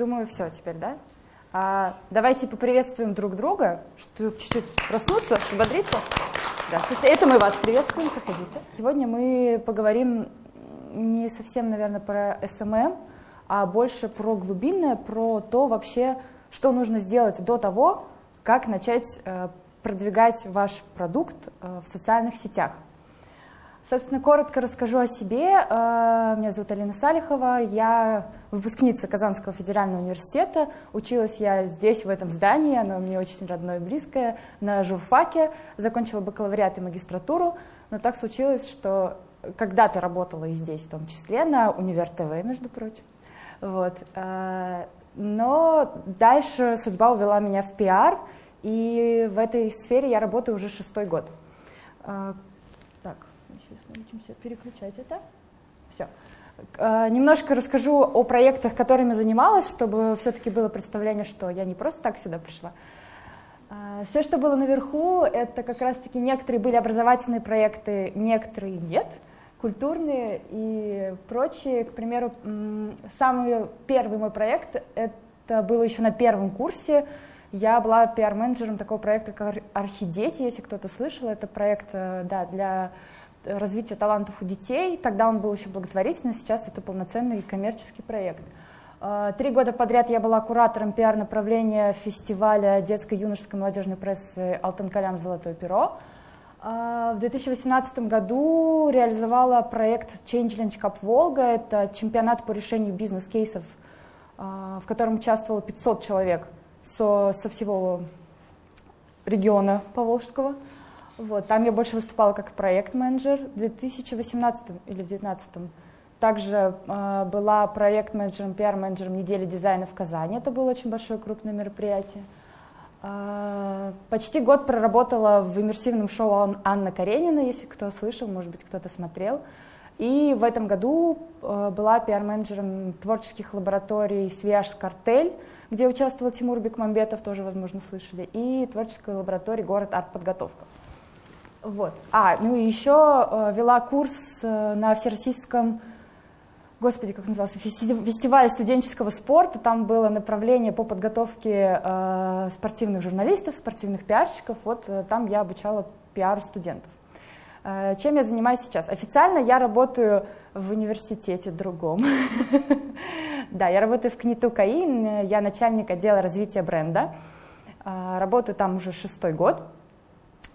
Думаю, все теперь, да? А, давайте поприветствуем друг друга, чтобы чуть-чуть проснуться, взбодриться. Здравствуйте, это мы вас приветствуем, проходите. Сегодня мы поговорим не совсем, наверное, про SMM, а больше про глубинное, про то вообще, что нужно сделать до того, как начать э, продвигать ваш продукт э, в социальных сетях. Собственно, коротко расскажу о себе. Э, меня зовут Алина Салихова, я выпускница Казанского федерального университета. Училась я здесь, в этом здании, оно мне очень родное и близкое, на журфаке. Закончила бакалавриат и магистратуру, но так случилось, что когда-то работала и здесь, в том числе, на Универ ТВ, между прочим. Вот. Э, но дальше судьба увела меня в пиар, и в этой сфере я работаю уже шестой год. Э, научимся переключать это. Все. Э, немножко расскажу о проектах, которыми занималась, чтобы все-таки было представление, что я не просто так сюда пришла. Э, Все, что было наверху, это как раз-таки некоторые были образовательные проекты, некоторые нет, культурные и прочие. К примеру, самый первый мой проект, это было еще на первом курсе, я была пиар-менеджером такого проекта, как «Орхидети», если кто-то слышал. Это проект э, да, для развития талантов у детей. Тогда он был еще благотворительный, сейчас это полноценный коммерческий проект. А, три года подряд я была куратором пиар-направления фестиваля детской юношеской молодежной прессы «Алтан Калям. Золотое перо». А, в 2018 году реализовала проект Changelinge Cup Волга. Это чемпионат по решению бизнес-кейсов, а, в котором участвовало 500 человек со, со всего региона Поволжского. Вот, там я больше выступала как проект-менеджер. В 2018 или 2019 также э, была проект-менеджером, пиар-менеджером недели дизайна в Казани. Это было очень большое крупное мероприятие. Э, почти год проработала в иммерсивном шоу Анна Каренина, если кто слышал, может быть, кто-то смотрел. И в этом году э, была пиар-менеджером творческих лабораторий «Свияж Картель», где участвовал Тимур Бекмамбетов, тоже, возможно, слышали, и творческой лаборатории «Город Арт-подготовка». Вот. А, ну и еще э, вела курс э, на всероссийском, господи, как назывался, фестивале студенческого спорта. Там было направление по подготовке э, спортивных журналистов, спортивных пиарщиков. Вот там я обучала пиар студентов. Чем я занимаюсь сейчас? Официально я работаю в университете другом. Да, я работаю в КНИТУ КАИ, я начальник отдела развития бренда. Работаю там уже шестой год.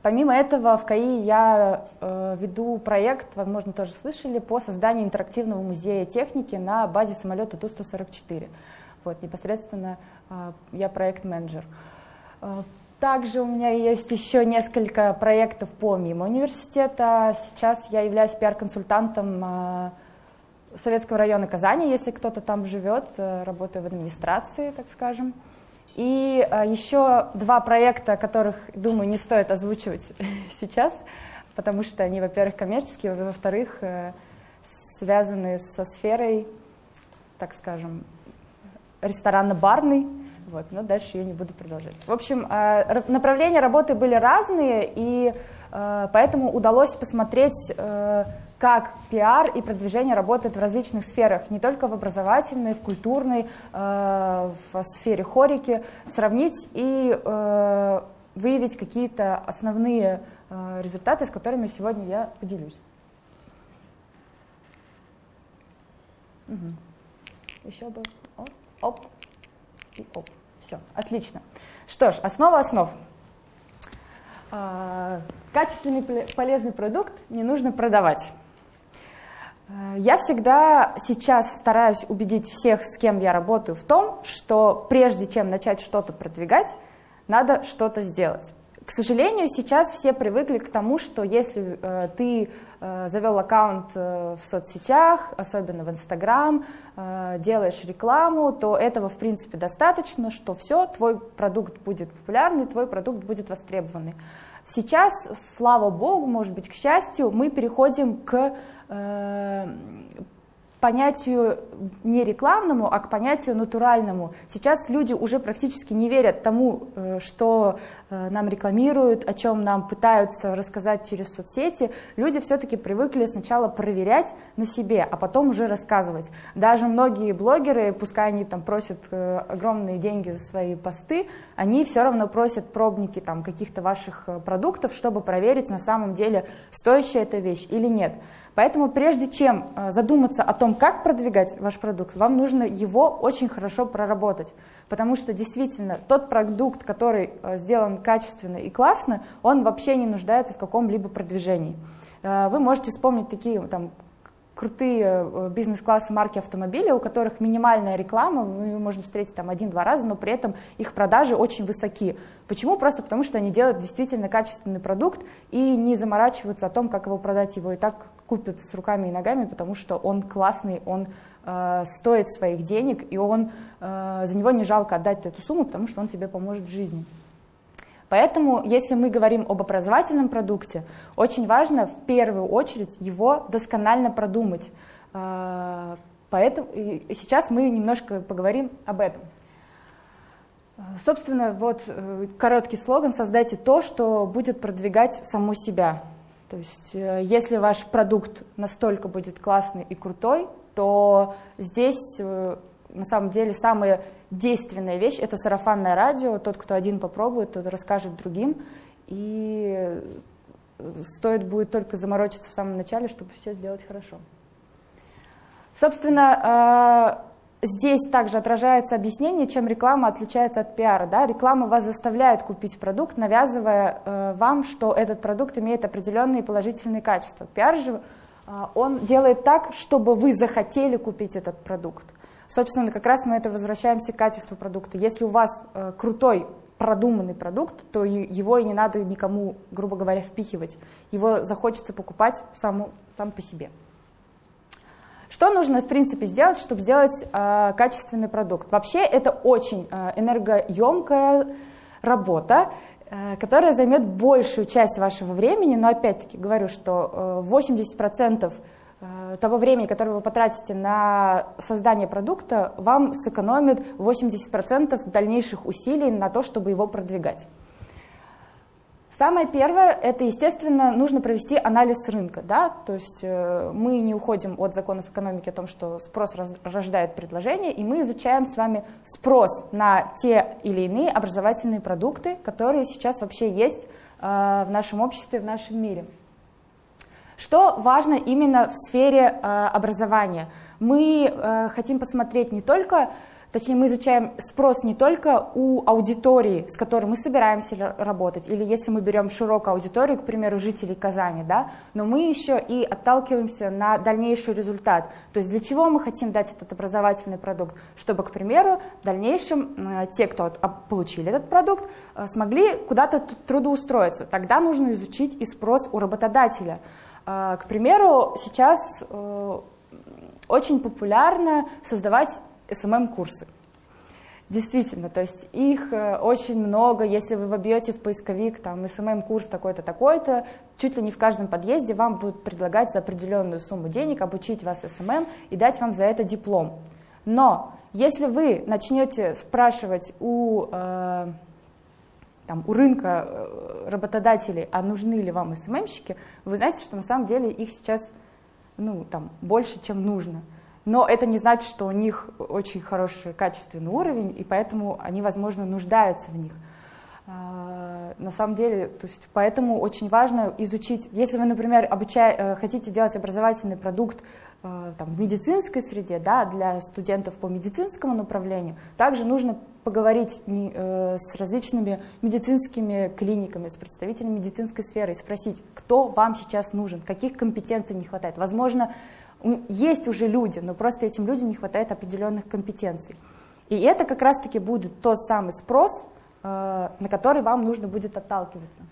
Помимо этого, в КАИ я э, веду проект, возможно, тоже слышали, по созданию интерактивного музея техники на базе самолета Ту-144. Вот, непосредственно э, я проект-менеджер. Э, также у меня есть еще несколько проектов помимо университета. Сейчас я являюсь пиар-консультантом э, Советского района Казани, если кто-то там живет, э, работаю в администрации, так скажем. И а, еще два проекта, которых, думаю, не стоит озвучивать сейчас, потому что они, во-первых, коммерческие, во-вторых, э, связаны со сферой, так скажем, ресторанно-барной. Вот, но дальше ее не буду продолжать. В общем, а, направления работы были разные, и поэтому удалось посмотреть э, как пиар и продвижение работают в различных сферах, не только в образовательной, в культурной, э, в сфере хорики, сравнить и э, выявить какие-то основные э, результаты, с которыми сегодня я поделюсь. Угу. Еще бы. Оп, оп и оп. Все, отлично. Что ж, основа основ. Качественный полезный продукт не нужно продавать. Э, я всегда сейчас стараюсь убедить всех, с кем я работаю, в том, что прежде чем начать что-то продвигать, надо что-то сделать. К сожалению, сейчас все привыкли к тому, что если э, ты э, завел аккаунт э, в соцсетях, особенно в Инстаграм, э, делаешь рекламу, то этого в принципе достаточно, что все, твой продукт будет популярный, твой продукт будет востребованный. Сейчас, слава богу, может быть, к счастью, мы переходим к Э, понятию не рекламному, а к понятию натуральному. Сейчас люди уже практически не верят тому, э, что э, нам рекламируют, о чем нам пытаются рассказать через соцсети. Люди все-таки привыкли сначала проверять на себе, а потом уже рассказывать. Даже многие блогеры, пускай они там просят э, огромные деньги за свои посты, они все равно просят пробники там каких-то ваших продуктов, чтобы проверить на самом деле, стоящая эта вещь или нет. Поэтому прежде чем задуматься о том, как продвигать ваш продукт, вам нужно его очень хорошо проработать. Потому что действительно тот продукт, который э, сделан качественно и классно, он вообще не нуждается в каком-либо продвижении. Э, вы можете вспомнить такие там, крутые бизнес-классы марки автомобилей, у которых минимальная реклама, ну, ее можно встретить там один-два раза, но при этом их продажи очень высоки. Почему? Просто потому, что они делают действительно качественный продукт и не заморачиваются о том, как его продать, его и так купят с руками и ногами, потому что он классный, он э, стоит своих денег, и он, э, за него не жалко отдать эту сумму, потому что он тебе поможет в жизни. Поэтому, если мы говорим об образовательном продукте, очень важно в первую очередь его досконально продумать. Э, поэтому сейчас мы немножко поговорим об этом. Собственно, вот э, короткий слоган «Создайте то, что будет продвигать саму себя». То есть э, если ваш продукт настолько будет классный и крутой, то здесь э, на самом деле самая действенная вещь – это сарафанное радио. Тот, кто один попробует, тот расскажет другим. И стоит будет только заморочиться в самом начале, чтобы все сделать хорошо. Собственно, Здесь также отражается объяснение, чем реклама отличается от пиара. Да? Реклама вас заставляет купить продукт, навязывая э, вам, что этот продукт имеет определенные положительные качества. Пиар же э, он делает так, чтобы вы захотели купить этот продукт. Собственно, как раз мы это возвращаемся к качеству продукта. Если у вас э, крутой продуманный продукт, то его и не надо никому, грубо говоря, впихивать. Его захочется покупать саму, сам по себе. Что нужно, в принципе, сделать, чтобы сделать э, качественный продукт? Вообще это очень э, энергоемкая работа, э, которая займет большую часть вашего времени, но опять-таки говорю, что э, 80% э, того времени, которое вы потратите на создание продукта, вам сэкономит 80% дальнейших усилий на то, чтобы его продвигать. Самое первое, это, естественно, нужно провести анализ рынка. Да? То есть э, мы не уходим от законов экономики о том, что спрос рождает предложение, и мы изучаем с вами спрос на те или иные образовательные продукты, которые сейчас вообще есть э, в нашем обществе, в нашем мире. Что важно именно в сфере э, образования? Мы хотим посмотреть не только Точнее, мы изучаем спрос не только у аудитории, с которой мы собираемся работать, или если мы берем широкую аудиторию, к примеру, жителей Казани, да, но мы еще и отталкиваемся на дальнейший результат. То есть для чего мы хотим дать этот образовательный продукт? Чтобы, к примеру, в дальнейшем э, те, кто получили этот продукт, э, смогли куда-то трудоустроиться. Тогда нужно изучить и спрос у работодателя. Э, к примеру, сейчас очень популярно создавать SMM-курсы. Действительно, то есть их э, очень много, если вы вобьете в поисковик там SMM-курс такой-то, такой-то, чуть ли не в каждом подъезде вам будут предлагать за определенную сумму денег обучить вас SMM и дать вам за это диплом. Но если вы начнете спрашивать у, э, там, у рынка э, работодателей, а нужны ли вам SMM-щики, вы знаете, что на самом деле их сейчас ну, там, больше, чем нужно. Но это не значит, что у них очень хороший качественный уровень, и поэтому они, возможно, нуждаются в них. А, на самом деле, то есть поэтому очень важно изучить, если вы, например, обучая, э, хотите делать образовательный продукт э, там, в медицинской среде, да, для студентов по медицинскому направлению, также нужно поговорить э, с различными медицинскими клиниками, с представителями медицинской сферы и спросить, кто вам сейчас нужен, каких компетенций не хватает. Возможно, есть уже люди, но просто этим людям не хватает определенных компетенций. И это как раз-таки будет тот самый спрос, э, на который вам нужно будет отталкиваться.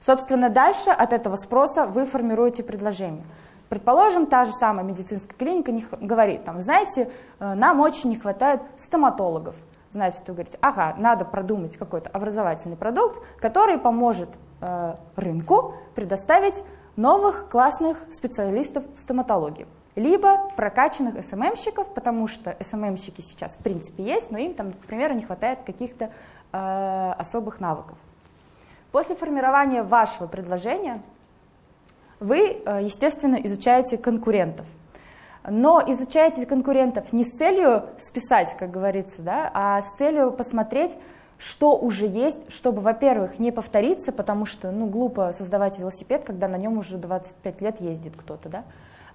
Собственно, дальше от этого спроса вы формируете предложение. Предположим, та же самая медицинская клиника говорит, там, знаете, э, нам очень не хватает стоматологов. Значит, вы говорите, ага, надо продумать какой-то образовательный продукт, который поможет э, рынку предоставить новых классных специалистов в стоматологии, либо прокачанных СММщиков, потому что СММщики сейчас в принципе есть, но им там, к примеру, не хватает каких-то э, особых навыков. После формирования вашего предложения вы, э, естественно, изучаете конкурентов. Но изучаете конкурентов не с целью списать, как говорится, да, а с целью посмотреть, что уже есть, чтобы, во-первых, не повториться, потому что ну, глупо создавать велосипед, когда на нем уже 25 лет ездит кто-то. Да?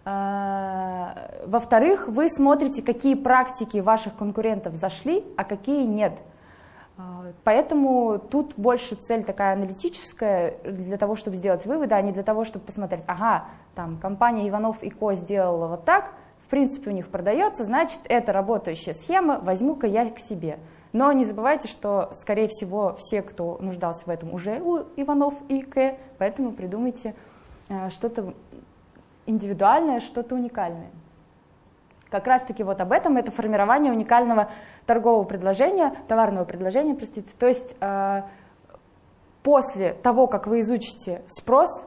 А, во-вторых, вы смотрите, какие практики ваших конкурентов зашли, а какие нет. А, поэтому тут больше цель такая аналитическая для того, чтобы сделать выводы, а не для того, чтобы посмотреть, ага, там компания Иванов и Ко сделала вот так, в принципе у них продается, значит это работающая схема, возьму-ка я к себе. Но не забывайте, что, скорее всего, все, кто нуждался в этом, уже у Иванов и К, поэтому придумайте э, что-то индивидуальное, что-то уникальное. Как раз-таки вот об этом это формирование уникального торгового предложения, товарного предложения, простите. То есть э, после того, как вы изучите спрос,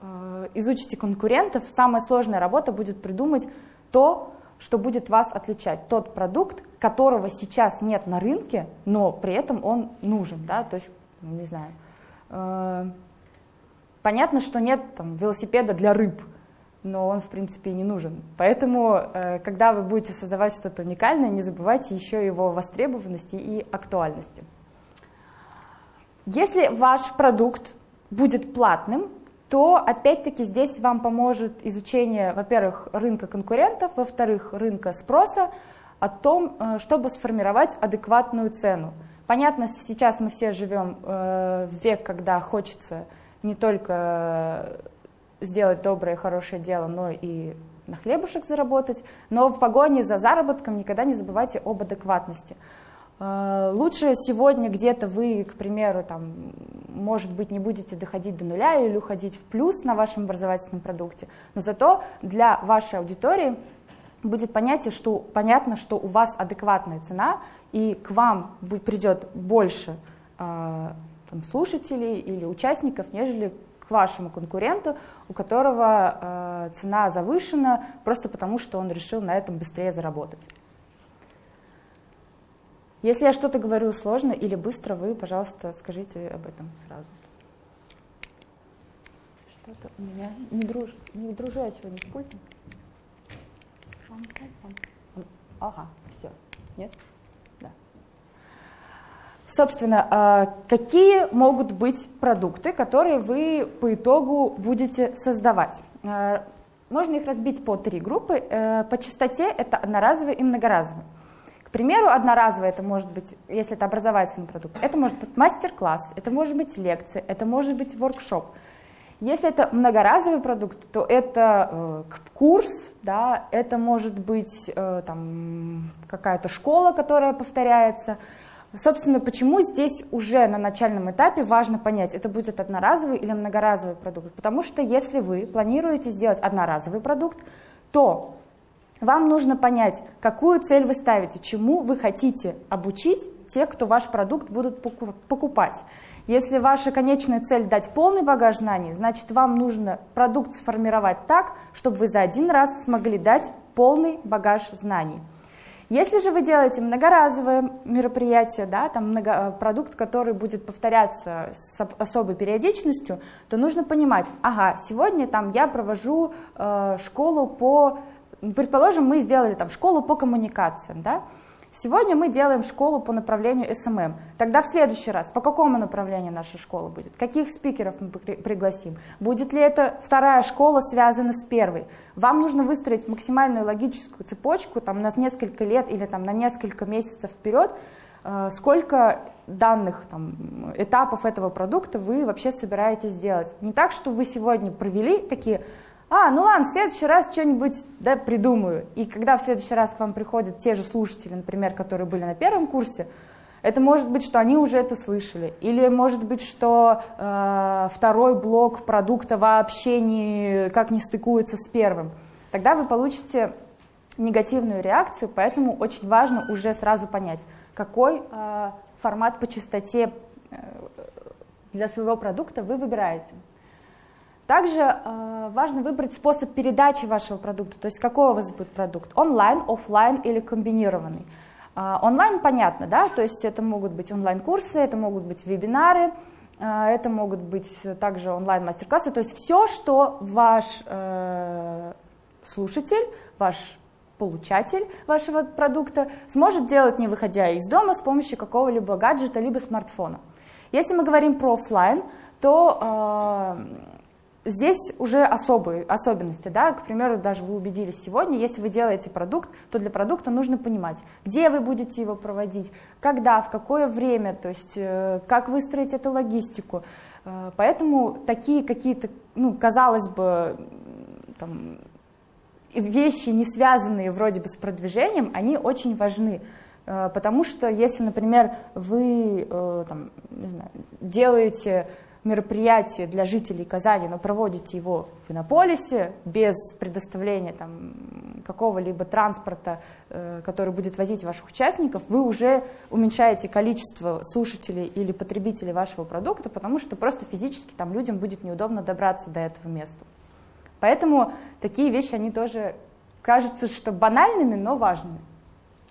э, изучите конкурентов, самая сложная работа будет придумать то, что будет вас отличать. Тот продукт, которого сейчас нет на рынке, но при этом он нужен. Да? То есть, не знаю, э, понятно, что нет там, велосипеда для рыб, но он, в принципе, и не нужен. Поэтому, э, когда вы будете создавать что-то уникальное, не забывайте еще его востребованности и актуальности. Если ваш продукт будет платным, то опять-таки здесь вам поможет изучение, во-первых, рынка конкурентов, во-вторых, рынка спроса, о том, э, чтобы сформировать адекватную цену. Понятно, сейчас мы все живем э, в век, когда хочется не только сделать доброе, хорошее дело, но и на хлебушек заработать, но в погоне за заработком никогда не забывайте об адекватности. Э, лучше сегодня где-то вы, к примеру, там, может быть, не будете доходить до нуля или уходить в плюс на вашем образовательном продукте, но зато для вашей аудитории будет понятие, что, понятно, что у вас адекватная цена, и к вам придет больше э, там, слушателей или участников, нежели к вашему конкуренту, у которого э, цена завышена просто потому, что он решил на этом быстрее заработать. Если я что-то говорю сложно или быстро, вы, пожалуйста, скажите об этом сразу. Что-то у меня не, друж... не дружу я сегодня с пультом. Ага, все. Нет? Собственно, а, какие могут быть продукты, которые вы по итогу будете создавать? А, можно их разбить по три группы. Э, по частоте это одноразовые и многоразовые. К примеру, одноразовое это может быть, если это образовательный продукт, это может быть мастер-класс, это может быть лекция, это может быть воркшоп. Если это многоразовый продукт, то это э, курс, да, это может быть э, какая-то школа, которая повторяется. Собственно, почему здесь уже на начальном этапе важно понять, это будет одноразовый или многоразовый продукт. Потому что если вы планируете сделать одноразовый продукт, то вам нужно понять, какую цель вы ставите, чему вы хотите обучить тех, кто ваш продукт будут покупать. Если ваша конечная цель дать полный багаж знаний, значит вам нужно продукт сформировать так, чтобы вы за один раз смогли дать полный багаж знаний. Если же вы делаете многоразовое мероприятие, да, там много, э, продукт, который будет повторяться с особой периодичностью, то нужно понимать, ага, сегодня там я провожу э, школу по Предположим, мы сделали там школу по коммуникациям, да? Сегодня мы делаем школу по направлению SMM. Тогда в следующий раз по какому направлению наша школа будет? Каких спикеров мы пригласим? Будет ли это вторая школа связана с первой? Вам нужно выстроить максимальную логическую цепочку там, на несколько лет или там, на несколько месяцев вперед, э, сколько данных там, этапов этого продукта вы вообще собираетесь сделать. Не так, что вы сегодня провели такие а, ну ладно, в следующий раз что-нибудь да, придумаю. И когда в следующий раз к вам приходят те же слушатели, например, которые были на первом курсе, это может быть, что они уже это слышали. Или может быть, что э, второй блок продукта вообще никак не стыкуется с первым. Тогда вы получите негативную реакцию, поэтому очень важно уже сразу понять, какой э, формат по частоте э, для своего продукта вы выбираете. Также э, важно выбрать способ передачи вашего продукта, то есть какой у вас будет продукт, онлайн, офлайн или комбинированный. Э, онлайн понятно, да, то есть это могут быть онлайн-курсы, это могут быть вебинары, э, это могут быть также онлайн-мастер-классы, то есть все, что ваш слушатель, ваш получатель вашего продукта сможет делать, не выходя из дома, с помощью какого-либо гаджета, либо смартфона. Если мы говорим про офлайн, то здесь уже особые особенности. Да? К примеру, даже вы убедились сегодня, если вы делаете продукт, то для продукта нужно понимать, где вы будете его проводить, когда, в какое время, то есть э, как выстроить эту логистику. Э, поэтому такие какие-то, ну, казалось бы, там, вещи, не связанные вроде бы с продвижением, они очень важны. Э, потому что если, например, вы там, не знаю, делаете мероприятие для жителей Казани, но проводите его в Иннополисе без предоставления какого-либо транспорта, э, который будет возить ваших участников, вы уже уменьшаете количество слушателей или потребителей вашего продукта, потому что просто физически там людям будет неудобно добраться до этого места. Поэтому такие вещи, они тоже кажутся, что банальными, но важными.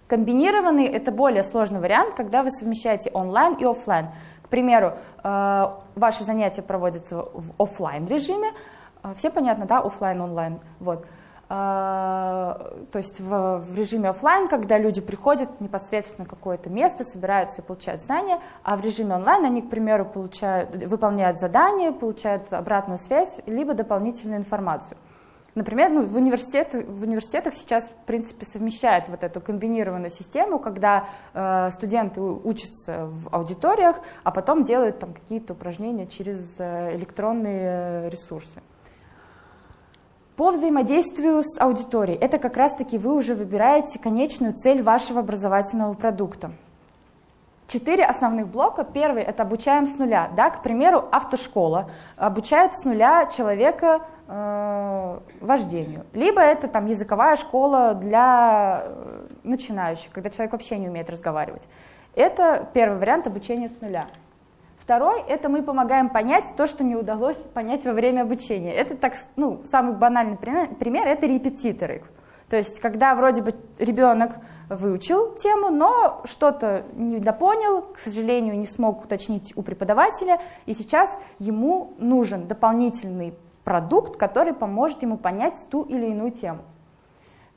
Комбинированный – это более сложный вариант, когда вы совмещаете онлайн и офлайн. К примеру, э, ваши занятия проводятся в офлайн режиме, э, все понятно, да, офлайн, онлайн, вот. А, то есть в режиме офлайн, когда люди приходят непосредственно в какое-то место, собираются и получают знания, а в режиме онлайн они, к примеру, получают, выполняют задания, получают обратную связь, либо дополнительную информацию. Например, ну, в, университет, в университетах сейчас, в принципе, совмещают вот эту комбинированную систему, когда э, студенты учатся в аудиториях, а потом делают там какие-то упражнения через э, электронные ресурсы. По взаимодействию с аудиторией, это как раз-таки вы уже выбираете конечную цель вашего образовательного продукта. Четыре основных блока. Первый – это обучаем с нуля. Да? К примеру, автошкола обучает с нуля человека э, вождению. Либо это там, языковая школа для э, начинающих, когда человек вообще не умеет разговаривать. Это первый вариант обучения с нуля. Второй – это мы помогаем понять то, что не удалось понять во время обучения. Это так, ну, самый банальный пример – это репетиторы. То есть, когда вроде бы ребенок выучил тему, но что-то не допонял, к сожалению, не смог уточнить у преподавателя, и сейчас ему нужен дополнительный продукт, который поможет ему понять ту или иную тему.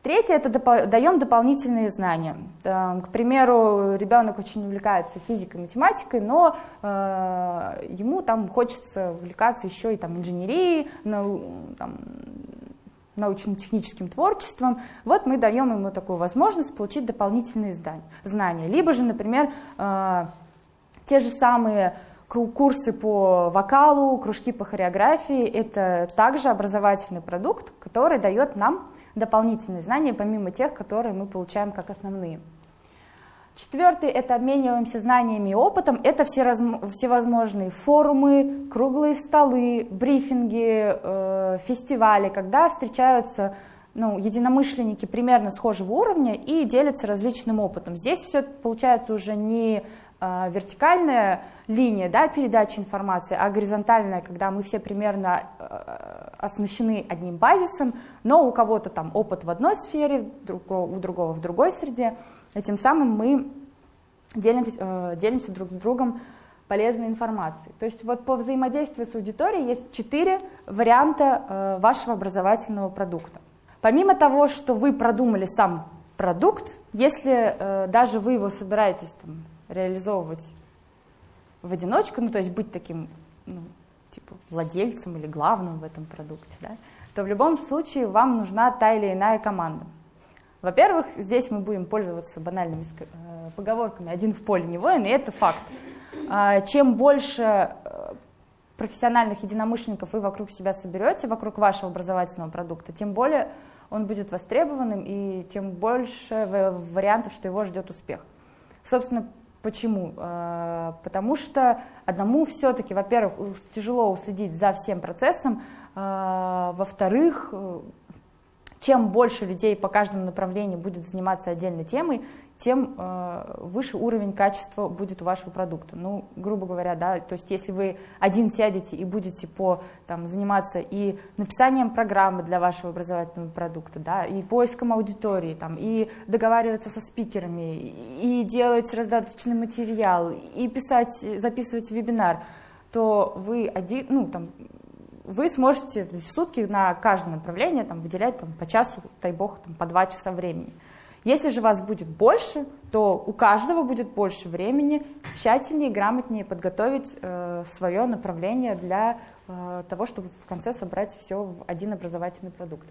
Третье – это даем дополнительные знания. К примеру, ребенок очень увлекается физикой, математикой, но э, ему там хочется увлекаться еще и там, инженерией, там, научно-техническим творчеством. Вот мы даем ему такую возможность получить дополнительные знания. Либо же, например, э, те же самые курсы по вокалу, кружки по хореографии – это также образовательный продукт, который дает нам дополнительные знания, помимо тех, которые мы получаем как основные. Четвертый – это обмениваемся знаниями и опытом. Это все всевозможные форумы, круглые столы, брифинги, э, фестивали, когда встречаются ну, единомышленники примерно схожего уровня и делятся различным опытом. Здесь все получается уже не э, вертикальная линия да, передачи информации, а горизонтальная, когда мы все примерно э, оснащены одним базисом, но у кого-то там опыт в одной сфере, у другого в другой среде. И тем самым мы делимся, э, делимся друг с другом полезной информацией. То есть вот по взаимодействию с аудиторией есть четыре варианта э, вашего образовательного продукта. Помимо того, что вы продумали сам продукт, если э, даже вы его собираетесь там, реализовывать в одиночку, ну то есть быть таким ну, типа владельцем или главным в этом продукте, да, то в любом случае вам нужна та или иная команда. Во-первых, здесь мы будем пользоваться банальными э, поговорками «один в поле не воин», и это факт. А, чем больше э, профессиональных единомышленников вы вокруг себя соберете, вокруг вашего образовательного продукта, тем более он будет востребованным и тем больше вариантов, что его ждет успех. Собственно, Почему? Э, потому что одному все-таки, во-первых, тяжело уследить за всем процессом, во-вторых, чем больше людей по каждому направлению будет заниматься отдельной темой, тем э, выше уровень качества будет у вашего продукта. Ну, грубо говоря, да, то есть если вы один сядете и будете по, там, заниматься и написанием программы для вашего образовательного продукта, да, и поиском аудитории, там, и договариваться со спикерами, и делать раздаточный материал, и писать, записывать вебинар, то вы один, ну, там, вы сможете в сутки на каждое направление там, выделять там, по часу, дай бог, там, по два часа времени. Если же вас будет больше, то у каждого будет больше времени тщательнее и грамотнее подготовить э, свое направление для э, того, чтобы в конце собрать все в один образовательный продукт.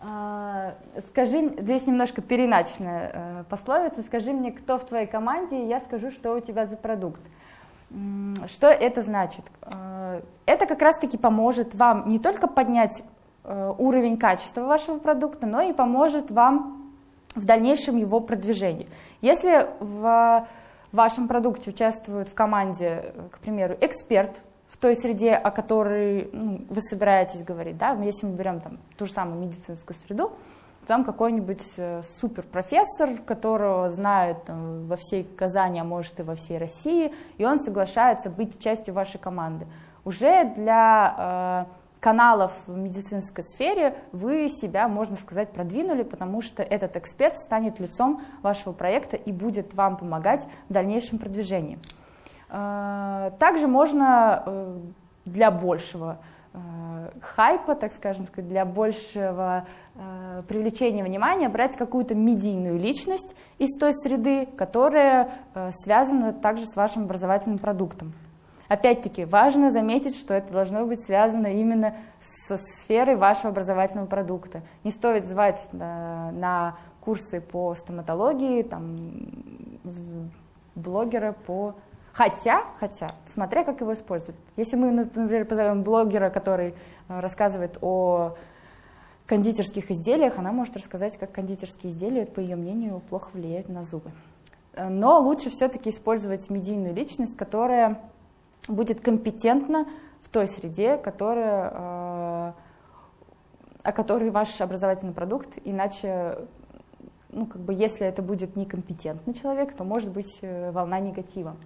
Э, скажи, здесь немножко переначная э, пословица, скажи мне, кто в твоей команде, и я скажу, что у тебя за продукт. Что это значит? Э, это как раз-таки поможет вам не только поднять э, уровень качества вашего продукта, но и поможет вам в дальнейшем его продвижении. Если в вашем продукте участвует в команде, к примеру, эксперт в той среде, о которой ну, вы собираетесь говорить, да, если мы берем там ту же самую медицинскую среду, там какой-нибудь э, суперпрофессор, которого знают там, во всей Казани, а может и во всей России, и он соглашается быть частью вашей команды. Уже для э, каналов в медицинской сфере вы себя, можно сказать, продвинули, потому что этот эксперт станет лицом вашего проекта и будет вам помогать в дальнейшем продвижении. Э, также можно э, для большего э, хайпа, так скажем, для большего Э, привлечения внимания брать какую-то медийную личность из той среды, которая э, связана также с вашим образовательным продуктом. Опять-таки, важно заметить, что это должно быть связано именно со сферой вашего образовательного продукта. Не стоит звать на, на курсы по стоматологии, там, блогера по... Хотя, хотя, смотря как его используют. Если мы, например, позовем блогера, который э, рассказывает о кондитерских изделиях, она может рассказать, как кондитерские изделия, по ее мнению, плохо влияют на зубы. Но лучше все-таки использовать медийную личность, которая будет компетентна в той среде, которая, э, о которой ваш образовательный продукт, иначе, ну, как бы, если это будет некомпетентный человек, то может быть э, волна негатива.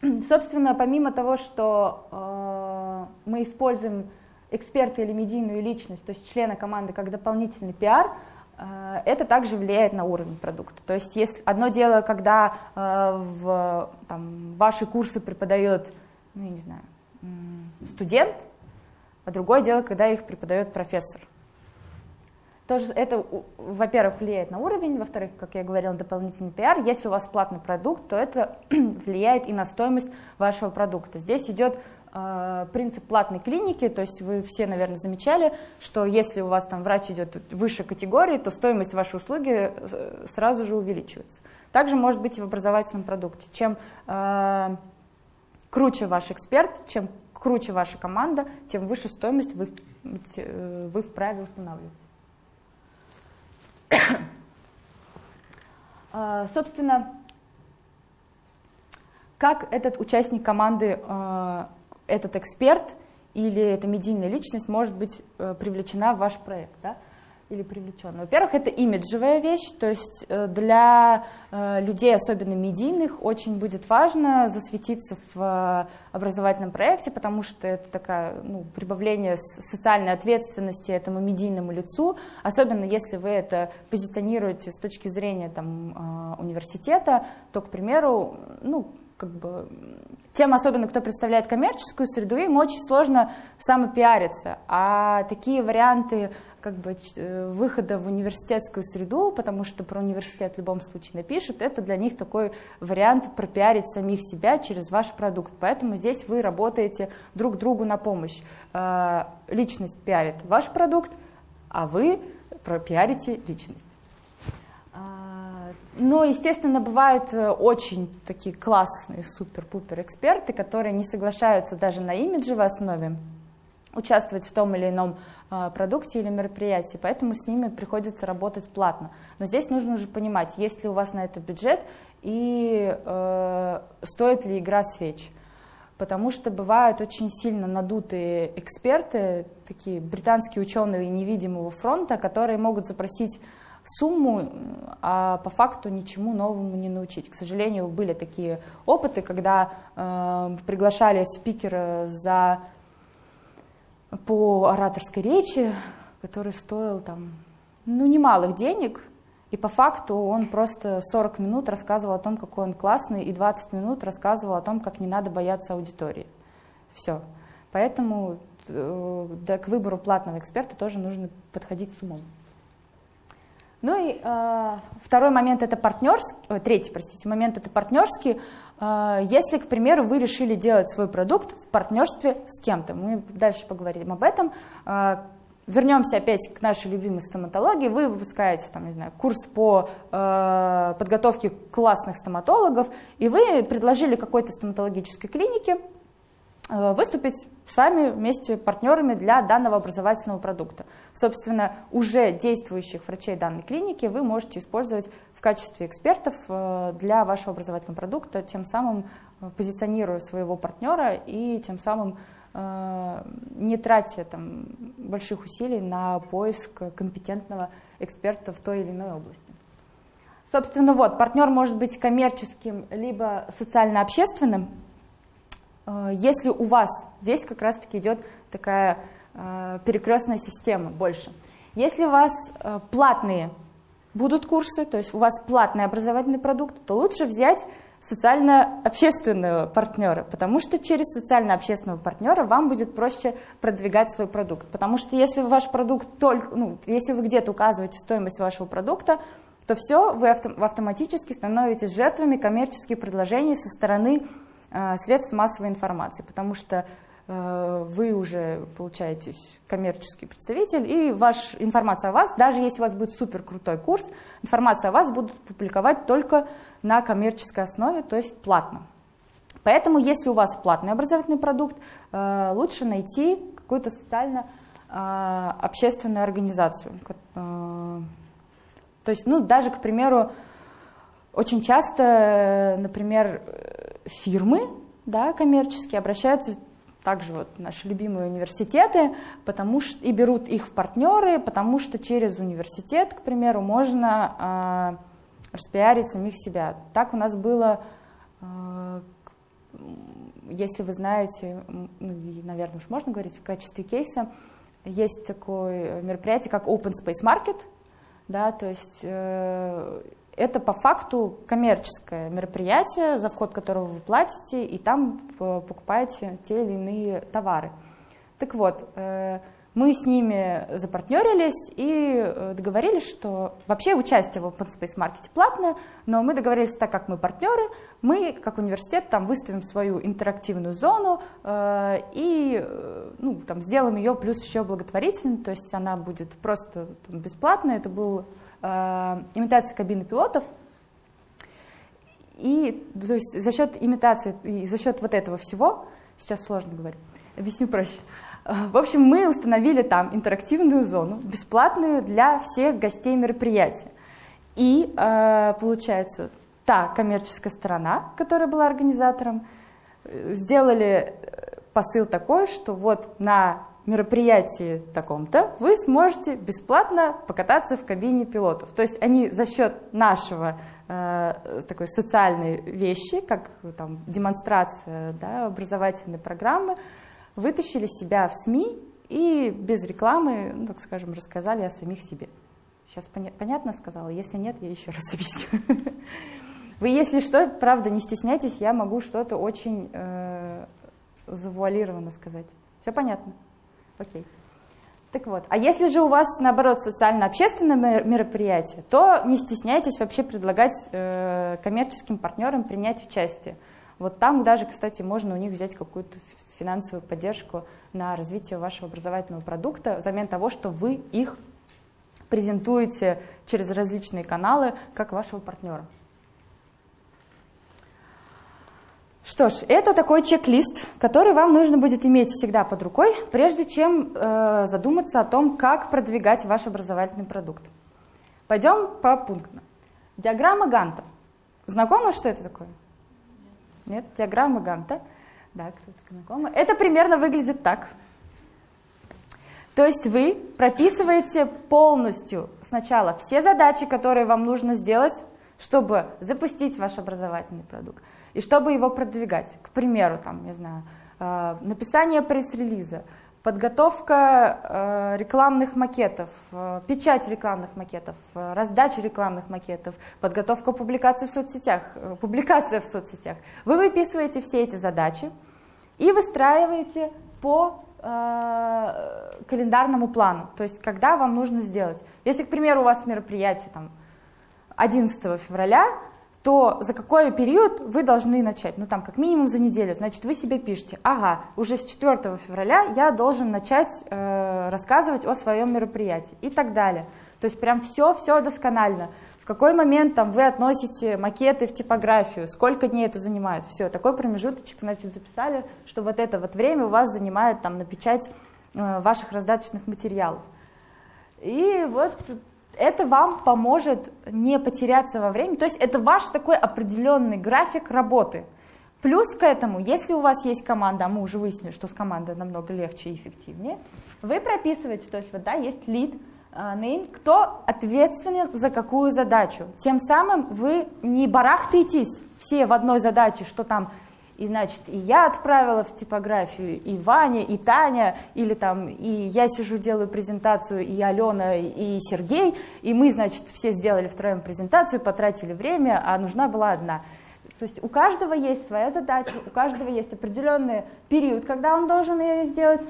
Собственно, помимо того, что э, мы используем эксперта или медийную личность, то есть члена команды, как дополнительный пиар, э, это также влияет на уровень продукта. То есть если одно дело, когда э, в там, ваши курсы преподает, ну, я не знаю, студент, а другое дело, когда их преподает профессор. Тоже это, во-первых, влияет на уровень, во-вторых, как я говорила, дополнительный пиар. Если у вас платный продукт, то это влияет и на стоимость вашего продукта. Здесь идет э, принцип платной клиники, то есть вы все, наверное, замечали, что если у вас там врач идет выше категории, то стоимость вашей услуги э, сразу же увеличивается. Также может быть и в образовательном продукте. Чем э, круче ваш эксперт, чем круче ваша команда, тем выше стоимость вы, э, вы вправе устанавливать. А, собственно, как этот участник команды, а, этот эксперт или эта медийная личность может быть э, привлечена в ваш проект? Да? Или привлечен? Во-первых, это имиджевая вещь, то есть э, для э, людей, особенно медийных, очень будет важно засветиться в э, образовательном проекте, потому что это такая ну, прибавление социальной ответственности этому медийному лицу, особенно если вы это позиционируете с точки зрения там, университета, то, к примеру, ну, как бы, тем, особенно кто представляет коммерческую среду, им очень сложно самопиариться, а такие варианты как бы э, выхода в университетскую среду, потому что про университет в любом случае напишут, это для них такой вариант пропиарить самих себя через ваш продукт. Поэтому здесь вы работаете друг другу на помощь. Э, личность пиарит ваш продукт, а вы пропиарите личность. А, но, естественно, бывают э, очень такие классные супер-пупер эксперты, которые не соглашаются даже на имиджевой основе участвовать в том или ином а, продукте или мероприятии, поэтому с ними приходится работать платно. Но здесь нужно уже понимать, есть ли у вас на это бюджет и э, стоит ли игра свеч. потому что бывают очень сильно надутые эксперты, такие британские ученые невидимого фронта, которые могут запросить сумму, а по факту ничему новому не научить. К сожалению, были такие опыты, когда э, приглашали спикера за, по ораторской речи, который стоил там, ну, немалых денег, и по факту он просто 40 минут рассказывал о том, какой он классный, и 20 минут рассказывал о том, как не надо бояться аудитории. Все. Поэтому э, да, к выбору платного эксперта тоже нужно подходить с умом. Ну и э, второй момент это партнерский, третий, простите, момент это партнерский. Э, если, к примеру, вы решили делать свой продукт в партнерстве с кем-то, мы дальше поговорим об этом. Э, вернемся опять к нашей любимой стоматологии. Вы выпускаете, там, не знаю, курс по э, подготовке классных стоматологов, и вы предложили какой-то стоматологической клинике Э, выступить с вами вместе партнерами для данного образовательного продукта. Собственно, уже действующих врачей данной клиники вы можете использовать в качестве экспертов э, для вашего образовательного продукта, тем самым э, позиционируя своего партнера и тем самым не тратя там, больших усилий на поиск компетентного эксперта в той или иной области. Собственно, вот, партнер может быть коммерческим, либо социально-общественным, Э, если у вас здесь как раз-таки идет такая э, перекрестная система больше. Если у вас э, платные будут курсы, то есть у вас платный образовательный продукт, то лучше взять социально-общественного партнера, потому что через социально-общественного партнера вам будет проще продвигать свой продукт. Потому что если ваш продукт только, ну, если вы где-то указываете стоимость вашего продукта, то все, вы автоматически становитесь жертвами коммерческих предложений со стороны Э, средств массовой информации, потому что э, вы уже получаетесь коммерческий представитель, и ваша информация о вас, даже если у вас будет супер крутой курс, информацию о вас будут публиковать только на коммерческой основе, то есть платно. Поэтому, если у вас платный образовательный продукт, э, лучше найти какую-то социально-общественную организацию. То есть, ну, даже, к примеру, очень часто, например, фирмы да, коммерческие обращаются также вот наши любимые университеты, потому что и берут их в партнеры, потому что через университет, к примеру, можно э, распиарить самих себя. Так у нас было, э, если вы знаете, ну, наверное, уж можно говорить в качестве кейса, есть такое мероприятие, как Open Space Market, да, то есть э, это по факту коммерческое мероприятие, за вход которого вы платите, и там э, покупаете те или иные товары. Так вот, э, мы с ними запартнерились и э, договорились, что вообще участие в Open Space Market платное, но мы договорились, так как мы партнеры, мы как университет там выставим свою интерактивную зону и ну, там, сделаем ее плюс еще благотворительной, то есть она будет просто бесплатная. Это был имитация кабины пилотов. И то есть за счет имитации и за счет вот этого всего, сейчас сложно говорить, объясню проще. В общем, мы установили там интерактивную зону, бесплатную для всех гостей мероприятия. И э, получается, та коммерческая сторона, которая была организатором, э, сделали э, посыл такой, что вот на мероприятии таком-то вы сможете бесплатно покататься в кабине пилотов. То есть они за счет нашего э, такой социальной вещи, как там, демонстрация да, образовательной программы, вытащили себя в СМИ и без рекламы, ну, так скажем, рассказали о самих себе. Сейчас поня понятно сказала? Если нет, я еще раз объясню. Вы, если что, правда, не стесняйтесь, я могу что-то очень э, завуалированно сказать. Все понятно? Окей. Так вот, а если же у вас, наоборот, социально-общественное мероприятие, то не стесняйтесь вообще предлагать э, коммерческим партнерам принять участие. Вот там даже, кстати, можно у них взять какую-то финансовую поддержку на развитие вашего образовательного продукта взамен того, что вы их презентуете через различные каналы как вашего партнера. Что ж, это такой чек-лист, который вам нужно будет иметь всегда под рукой, прежде чем э, задуматься о том, как продвигать ваш образовательный продукт. Пойдем по пунктам. Диаграмма Ганта. Знакомо, что это такое? Нет, диаграмма Ганта. Да, кто-то знакомый. Это примерно выглядит так. То есть вы прописываете полностью сначала все задачи, которые вам нужно сделать, чтобы запустить ваш образовательный продукт и чтобы его продвигать. К примеру, там, не знаю, э, написание пресс-релиза, подготовка э, рекламных макетов, э, печать рекламных макетов, раздача рекламных макетов, подготовка публикаций в соцсетях, публикация в соцсетях. Вы выписываете все эти задачи и выстраиваете по календарному плану, то есть когда вам нужно сделать. Если, к примеру, у вас мероприятие там, 11 февраля, то за какой период вы должны начать? Ну, там, как минимум за неделю. Значит, вы себе пишете, ага, уже с 4 февраля я должен начать э, рассказывать о своем мероприятии и так далее. То есть прям все-все досконально. В какой момент там вы относите макеты в типографию, сколько дней это занимает, все, такой промежуточек, значит, записали, что вот это вот время у вас занимает там на печать э, ваших раздаточных материалов. И вот это вам поможет не потеряться во времени. То есть это ваш такой определенный график работы. Плюс к этому, если у вас есть команда, а мы уже выяснили, что с командой намного легче и эффективнее, вы прописываете, то есть вот да, есть lead, name, кто ответственен за какую задачу. Тем самым вы не барахтаетесь все в одной задаче, что там и, значит, и я отправила в типографию, и Ваня, и Таня, или там, и я сижу, делаю презентацию, и Алена, и Сергей, и мы, значит, все сделали втроем презентацию, потратили время, а нужна была одна. То есть у каждого есть своя задача, у каждого есть определенный период, когда он должен ее сделать.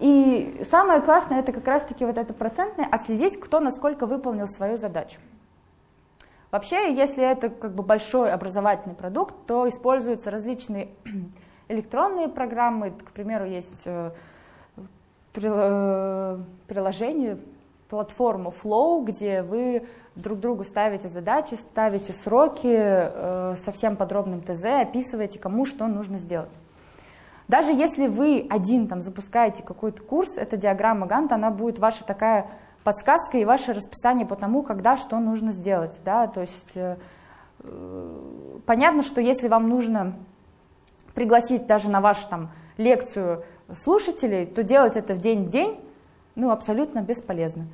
И самое классное, это как раз-таки вот это процентное, отследить, кто насколько выполнил свою задачу. Вообще, если это как бы большой образовательный продукт, то используются различные электронные программы. К примеру, есть э, э, приложение, платформа Flow, где вы друг другу ставите задачи, ставите сроки, э, совсем подробным ТЗ, описываете, кому что нужно сделать. Даже если вы один там запускаете какой-то курс, эта диаграмма Ганта, она будет ваша такая подсказка и ваше расписание по тому, когда что нужно сделать. Да? То есть э, понятно, что если вам нужно пригласить даже на вашу там, лекцию слушателей, то делать это в день в день ну, абсолютно бесполезно.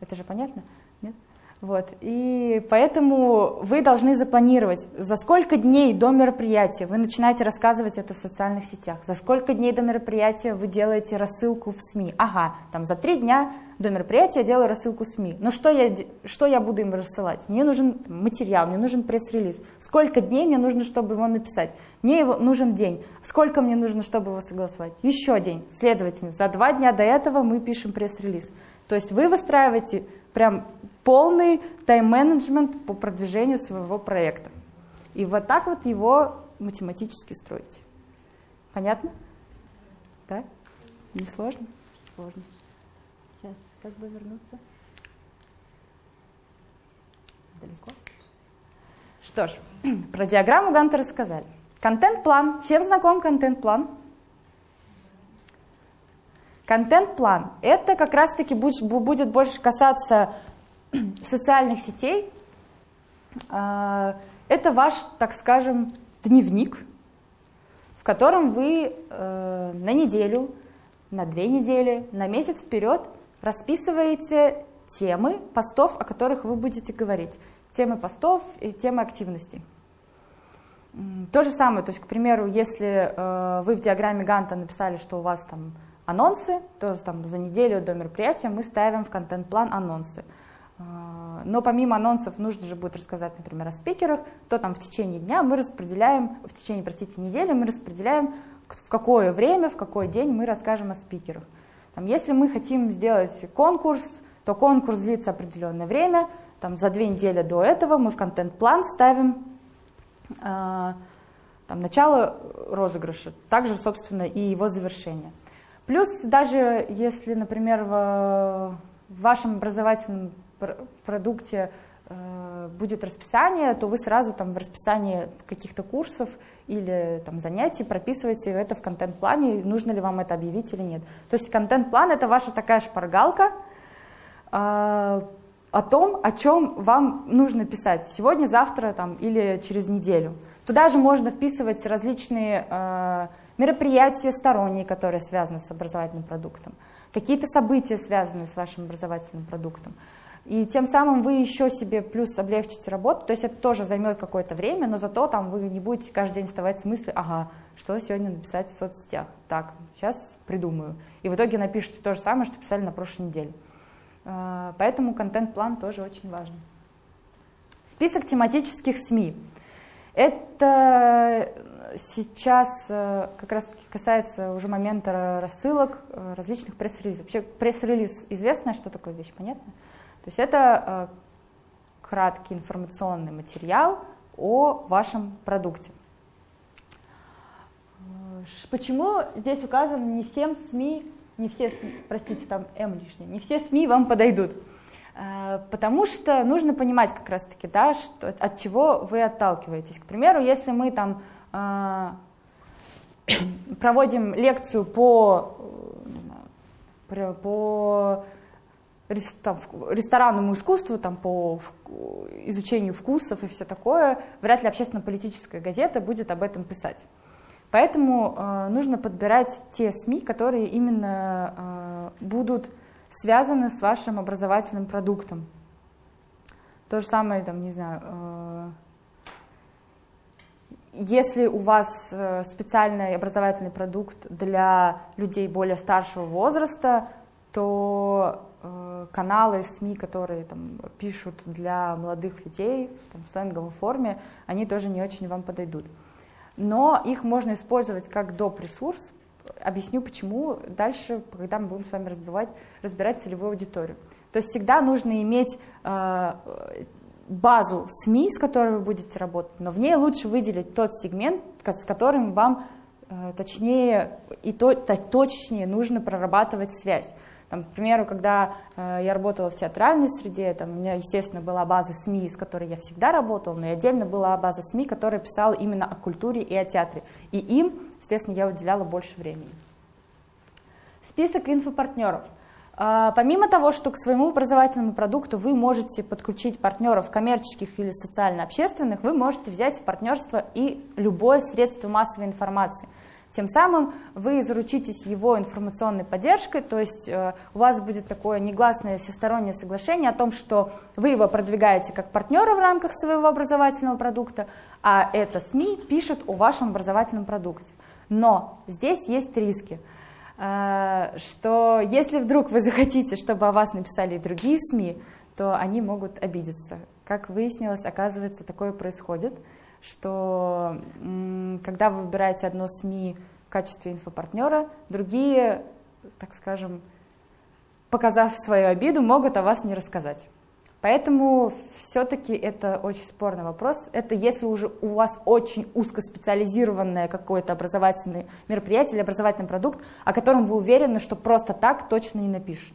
Это же понятно? Нет? Вот. И поэтому вы должны запланировать, за сколько дней до мероприятия вы начинаете рассказывать это в социальных сетях, за сколько дней до мероприятия вы делаете рассылку в СМИ. Ага, там за три дня до мероприятия я делаю рассылку СМИ. Но что я, что я буду им рассылать? Мне нужен материал, мне нужен пресс-релиз. Сколько дней мне нужно, чтобы его написать? Мне его нужен день. Сколько мне нужно, чтобы его согласовать? Еще день. Следовательно, за два дня до этого мы пишем пресс-релиз. То есть вы выстраиваете прям полный тайм-менеджмент по продвижению своего проекта. И вот так вот его математически строите. Понятно? Да? Не сложно? Сложно. Как бы вернуться? Далеко? Что ж, про диаграмму Ганта рассказали. Контент-план. Всем знаком контент-план? Контент-план. Это как раз-таки будет больше касаться социальных сетей. А, это ваш, так скажем, дневник, в котором вы э, на неделю, на две недели, на месяц вперед расписываете темы постов, о которых вы будете говорить. Темы постов и темы активностей. То же самое, то есть, к примеру, если э, вы в диаграмме Ганта написали, что у вас там анонсы, то там за неделю до мероприятия мы ставим в контент-план анонсы. Э, но помимо анонсов нужно же будет рассказать, например, о спикерах, то там в течение дня мы распределяем, в течение, простите, недели мы распределяем, в какое время, в какой день мы расскажем о спикерах. Там, если мы хотим сделать конкурс, то конкурс длится определенное время, там, за две недели до этого мы в контент-план ставим э, там, начало розыгрыша, также, собственно, и его завершение. Плюс даже если, например, в, в вашем образовательном продукте будет расписание, то вы сразу там в расписании каких-то курсов или там занятий прописываете это в контент-плане, нужно ли вам это объявить или нет. То есть контент-план это ваша такая шпаргалка э, о том, о чем вам нужно писать сегодня, завтра там, или через неделю. Туда же можно вписывать различные э, мероприятия сторонние, которые связаны с образовательным продуктом, какие-то события, связанные с вашим образовательным продуктом. И тем самым вы еще себе плюс облегчите работу, то есть это тоже займет какое-то время, но зато там вы не будете каждый день вставать с мыслью, ага, что сегодня написать в соцсетях, так, сейчас придумаю. И в итоге напишите то же самое, что писали на прошлой неделе. А, поэтому контент-план тоже очень важен. Список тематических СМИ. Это сейчас э, как раз таки касается уже момента рассылок э, различных пресс-релизов. Вообще пресс-релиз известная, что такое вещь, понятно? Есть это э, краткий информационный материал о вашем продукте. Почему здесь указано не всем СМИ, не все, простите, там М лишнее, не все СМИ вам подойдут? Потому что нужно понимать как раз-таки, да, что, от чего вы отталкиваетесь. К примеру, если мы там а, проводим лекцию по, э, ресторанному искусству, там, по изучению вкусов и все такое, вряд ли общественно-политическая газета будет об этом писать. Поэтому э, нужно подбирать те СМИ, которые именно э, будут связаны с вашим образовательным продуктом. То же самое, там, не знаю, э, если у вас э, специальный образовательный продукт для людей более старшего возраста, то каналы СМИ, которые там, пишут для молодых людей в там, сленговой форме, они тоже не очень вам подойдут. Но их можно использовать как доп. ресурс. Объясню почему дальше, когда мы будем с вами разбивать, разбирать целевую аудиторию. То есть всегда нужно иметь э, базу СМИ, с которой вы будете работать, но в ней лучше выделить тот сегмент, с которым вам э, точнее и то, точнее нужно прорабатывать связь. Там, к примеру, когда э, я работала в театральной среде, там, у меня, естественно, была база СМИ, с которой я всегда работала, но и отдельно была база СМИ, которая писала именно о культуре и о театре. И им, естественно, я уделяла больше времени. Список инфопартнеров – а, помимо того, что к своему образовательному продукту вы можете подключить партнеров коммерческих или социально-общественных, вы можете взять в партнерство и любое средство массовой информации. Тем самым вы заручитесь его информационной поддержкой, то есть э, у вас будет такое негласное всестороннее соглашение о том, что вы его продвигаете как партнера в рамках своего образовательного продукта, а это СМИ пишет о вашем образовательном продукте. Но здесь есть риски. А, что если вдруг вы захотите, чтобы о вас написали и другие СМИ, то они могут обидеться. Как выяснилось, оказывается, такое происходит, что когда вы выбираете одно СМИ в качестве инфопартнера, другие, так скажем, показав свою обиду, могут о вас не рассказать. Поэтому все-таки это очень спорный вопрос. Это если уже у вас очень узкоспециализированное какое-то образовательное мероприятие или образовательный продукт, о котором вы уверены, что просто так точно не напишут.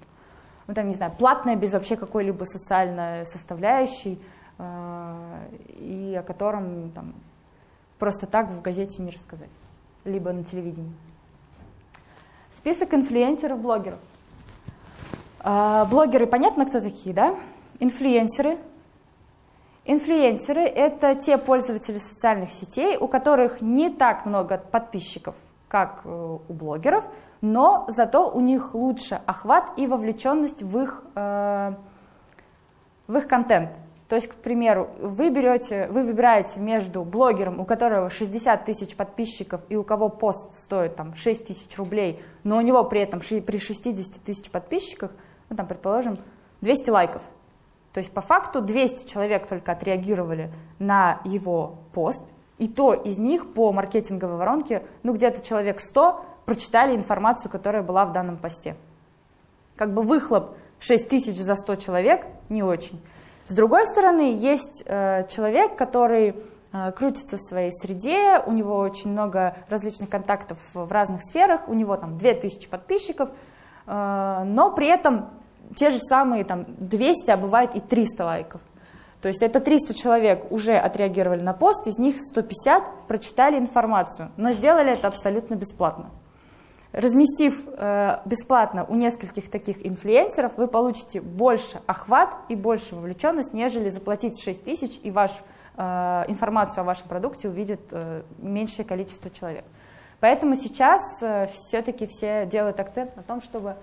Ну там, не знаю, платное без вообще какой-либо социальной составляющей, и о котором там, просто так в газете не рассказать, либо на телевидении. Список инфлюенсеров, блогеров. Э, блогеры, понятно, кто такие, да? Инфлюенсеры. Инфлюенсеры – это те пользователи социальных сетей, у которых не так много подписчиков, как э, у блогеров, но зато у них лучше охват и вовлеченность в их, э, в их контент. То есть, к примеру, вы, берете, вы выбираете между блогером, у которого 60 тысяч подписчиков и у кого пост стоит там, 6 тысяч рублей, но у него при этом при 60 тысяч подписчиках, ну, там, предположим, 200 лайков – то есть по факту 200 человек только отреагировали на его пост, и то из них по маркетинговой воронке, ну где-то человек 100 прочитали информацию, которая была в данном посте. Как бы выхлоп 6 тысяч за 100 человек не очень. С другой стороны, есть э, человек, который э, крутится в своей среде, у него очень много различных контактов в разных сферах, у него там 2000 подписчиков, э, но при этом те же самые там 200, а бывает и 300 лайков. То есть это 300 человек уже отреагировали на пост, из них 150 прочитали информацию, но сделали это абсолютно бесплатно. Разместив э, бесплатно у нескольких таких инфлюенсеров, вы получите больше охват и больше вовлеченность, нежели заплатить 6 тысяч и ваш, э, информацию о вашем продукте увидит э, меньшее количество человек. Поэтому сейчас все-таки все делают акцент на том, чтобы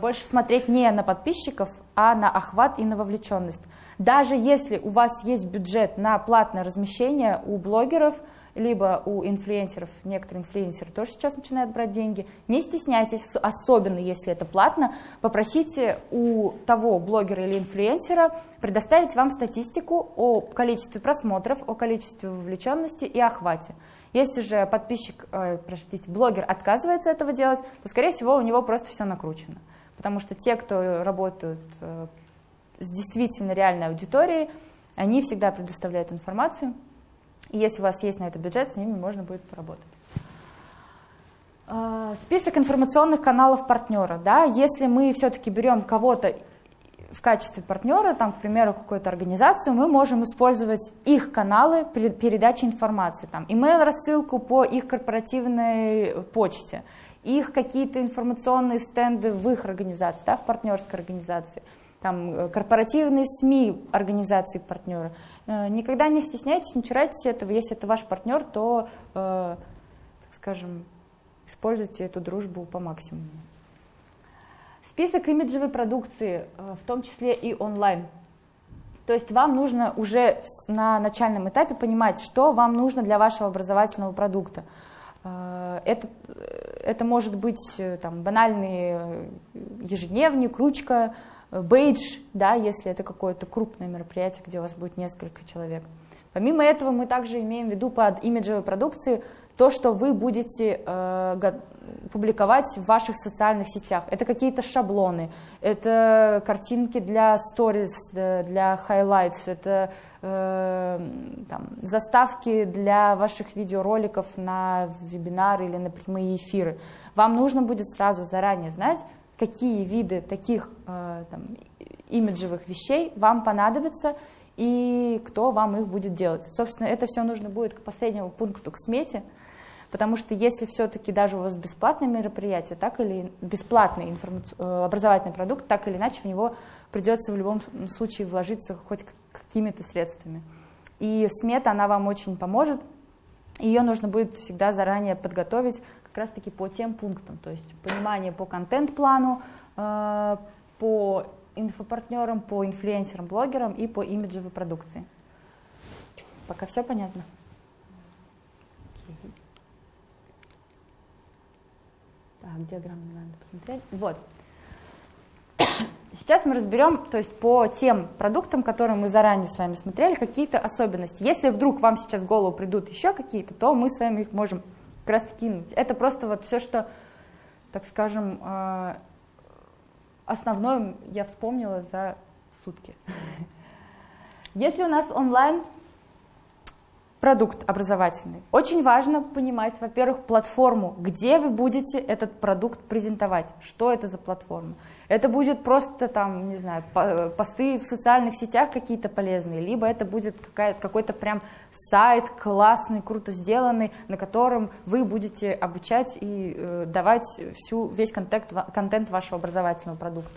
больше смотреть не на подписчиков, а на охват и на вовлеченность. Даже если у вас есть бюджет на платное размещение у блогеров, либо у инфлюенсеров, некоторые инфлюенсеры тоже сейчас начинают брать деньги, не стесняйтесь, особенно если это платно, попросите у того блогера или инфлюенсера предоставить вам статистику о количестве просмотров, о количестве вовлеченности и охвате. Если же подписчик, э, простите, блогер отказывается этого делать, то, скорее всего, у него просто все накручено. Потому что те, кто работают э, с действительно реальной аудиторией, они всегда предоставляют информацию, и если у вас есть на это бюджет, с ними можно будет поработать. Э, список информационных каналов партнера. Да? Если мы все-таки берем кого-то в качестве партнера, там, к примеру, какую-то организацию, мы можем использовать их каналы передачи информации, там, email-рассылку по их корпоративной почте, их какие-то информационные стенды в их организации, да, в партнерской организации, там, э, корпоративные СМИ организации партнера. Э, никогда не стесняйтесь, не чурайтесь этого. Если это ваш партнер, то, э, так скажем, используйте эту дружбу по максимуму. Список имиджевой продукции, э, в том числе и онлайн. То есть вам нужно уже на начальном этапе понимать, что вам нужно для вашего образовательного продукта. Э, это, это может быть там, банальный ежедневник, ручка, бейдж, да, если это какое-то крупное мероприятие, где у вас будет несколько человек. Помимо этого мы также имеем в виду под имиджевой продукцией то, что вы будете э, публиковать в ваших социальных сетях. Это какие-то шаблоны, это картинки для stories, для highlights, это э, там, заставки для ваших видеороликов на вебинары или на прямые эфиры. Вам нужно будет сразу заранее знать, какие виды таких э, там, имиджевых вещей вам понадобятся и кто вам их будет делать. Собственно, это все нужно будет к последнему пункту, к смете, Потому что если все-таки даже у вас бесплатное мероприятие, так или бесплатный э, образовательный продукт, так или иначе в него придется в любом случае вложиться хоть какими-то средствами. И смета, она вам очень поможет. Ее нужно будет всегда заранее подготовить как раз-таки по тем пунктам. То есть понимание по контент-плану, э, по инфопартнерам, по инфлюенсерам, блогерам и по имиджевой продукции. Пока все понятно? Так, диаграмму надо посмотреть. Вот. Сейчас мы разберем, то есть по тем продуктам, которые мы заранее с вами смотрели, какие-то особенности. Если вдруг вам сейчас в голову придут еще какие-то, то мы с вами их можем как раз кинуть. Это просто вот все, что, так скажем, э, основное я вспомнила за сутки. Если у нас онлайн продукт образовательный. Очень важно понимать, во-первых, платформу, где вы будете этот продукт презентовать, что это за платформа. Это будет просто там, не знаю, посты в социальных сетях какие-то полезные, либо это будет какой-то прям сайт классный, круто сделанный, на котором вы будете обучать и э, давать всю, весь контент, контент вашего образовательного продукта.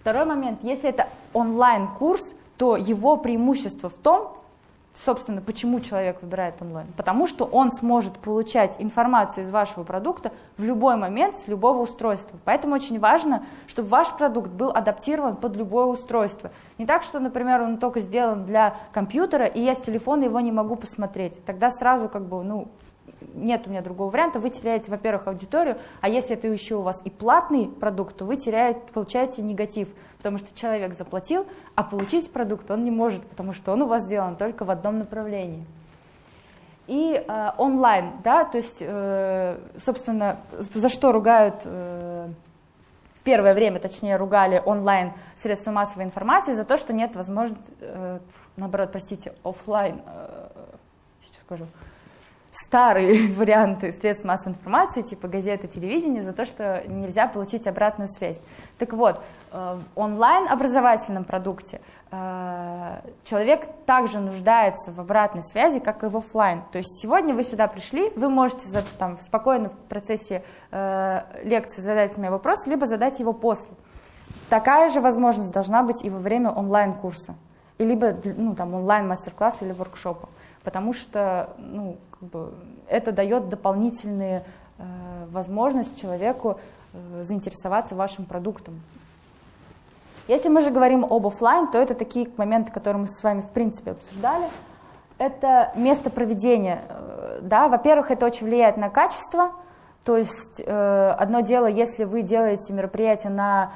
Второй момент, если это онлайн-курс, то его преимущество в том, Собственно, почему человек выбирает онлайн? Потому что он сможет получать информацию из вашего продукта в любой момент с любого устройства. Поэтому очень важно, чтобы ваш продукт был адаптирован под любое устройство. Не так, что, например, он только сделан для компьютера, и я с телефона его не могу посмотреть. Тогда сразу как бы, ну, нет у меня другого варианта, вы теряете, во-первых, аудиторию, а если это еще у вас и платный продукт, то вы теряете, получаете негатив, потому что человек заплатил, а получить продукт он не может, потому что он у вас сделан только в одном направлении. И э, онлайн, да, то есть, э, собственно, за что ругают, э, в первое время, точнее, ругали онлайн средства массовой информации, за то, что нет возможности, э, наоборот, простите, офлайн, э, сейчас скажу, старые варианты средств массовой информации, типа газеты, телевидения, за то, что нельзя получить обратную связь. Так вот, э, в онлайн-образовательном продукте э, человек также нуждается в обратной связи, как и в офлайн. То есть сегодня вы сюда пришли, вы можете там, спокойно в процессе э, лекции задать мне вопрос, либо задать его после. Такая же возможность должна быть и во время онлайн-курса, либо ну, там, онлайн-мастер-класса или воркшопа. Потому что ну, как бы, это дает дополнительные э, возможность человеку э, заинтересоваться вашим продуктом. Если мы же говорим об офлайн, то это такие моменты, которые мы с вами в принципе обсуждали. Это место проведения. Э, да, во-первых, это очень влияет на качество. То есть э, одно дело, если вы делаете мероприятие на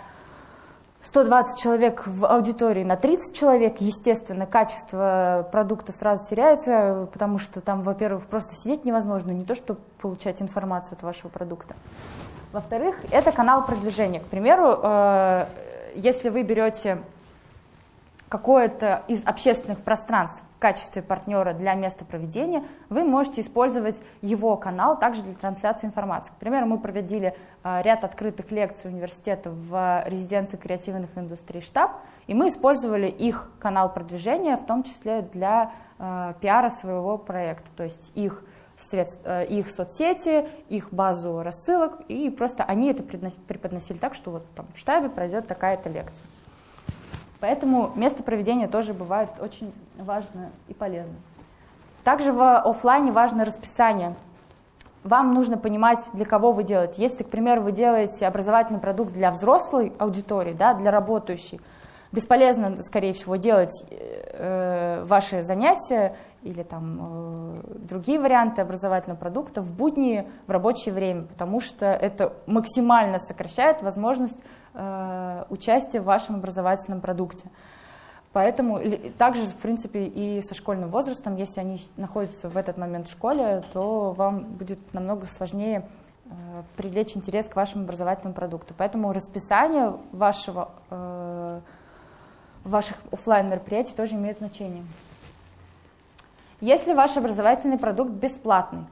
120 человек в аудитории на 30 человек, естественно, качество продукта сразу теряется, потому что там, во-первых, просто сидеть невозможно, не то, чтобы получать информацию от вашего продукта. Во-вторых, это канал продвижения. К примеру, э, если вы берете какое-то из общественных пространств в качестве партнера для места проведения, вы можете использовать его канал также для трансляции информации. К примеру, мы проводили а, ряд открытых лекций университета в резиденции креативных индустрий штаб, и мы использовали их канал продвижения, в том числе для э, пиара своего проекта, то есть их, средств, э, их соцсети, их базу рассылок, и просто они это преподносили так, что вот там в штабе пройдет такая-то лекция. Поэтому место проведения тоже бывает очень важно и полезно. Также в офлайне важно расписание. Вам нужно понимать, для кого вы делаете. Если, к примеру, вы делаете образовательный продукт для взрослой аудитории, да, для работающей, бесполезно, скорее всего, делать э, ваши занятия или там э, другие варианты образовательного продукта в будни, в рабочее время, потому что это максимально сокращает возможность Э, участие в вашем образовательном продукте. Поэтому также, в принципе, и со школьным возрастом, если они находятся в этот момент в школе, то вам будет намного сложнее э, привлечь интерес к вашему образовательному продукту. Поэтому расписание вашего, э, ваших офлайн мероприятий тоже имеет значение. Если ваш образовательный продукт бесплатный,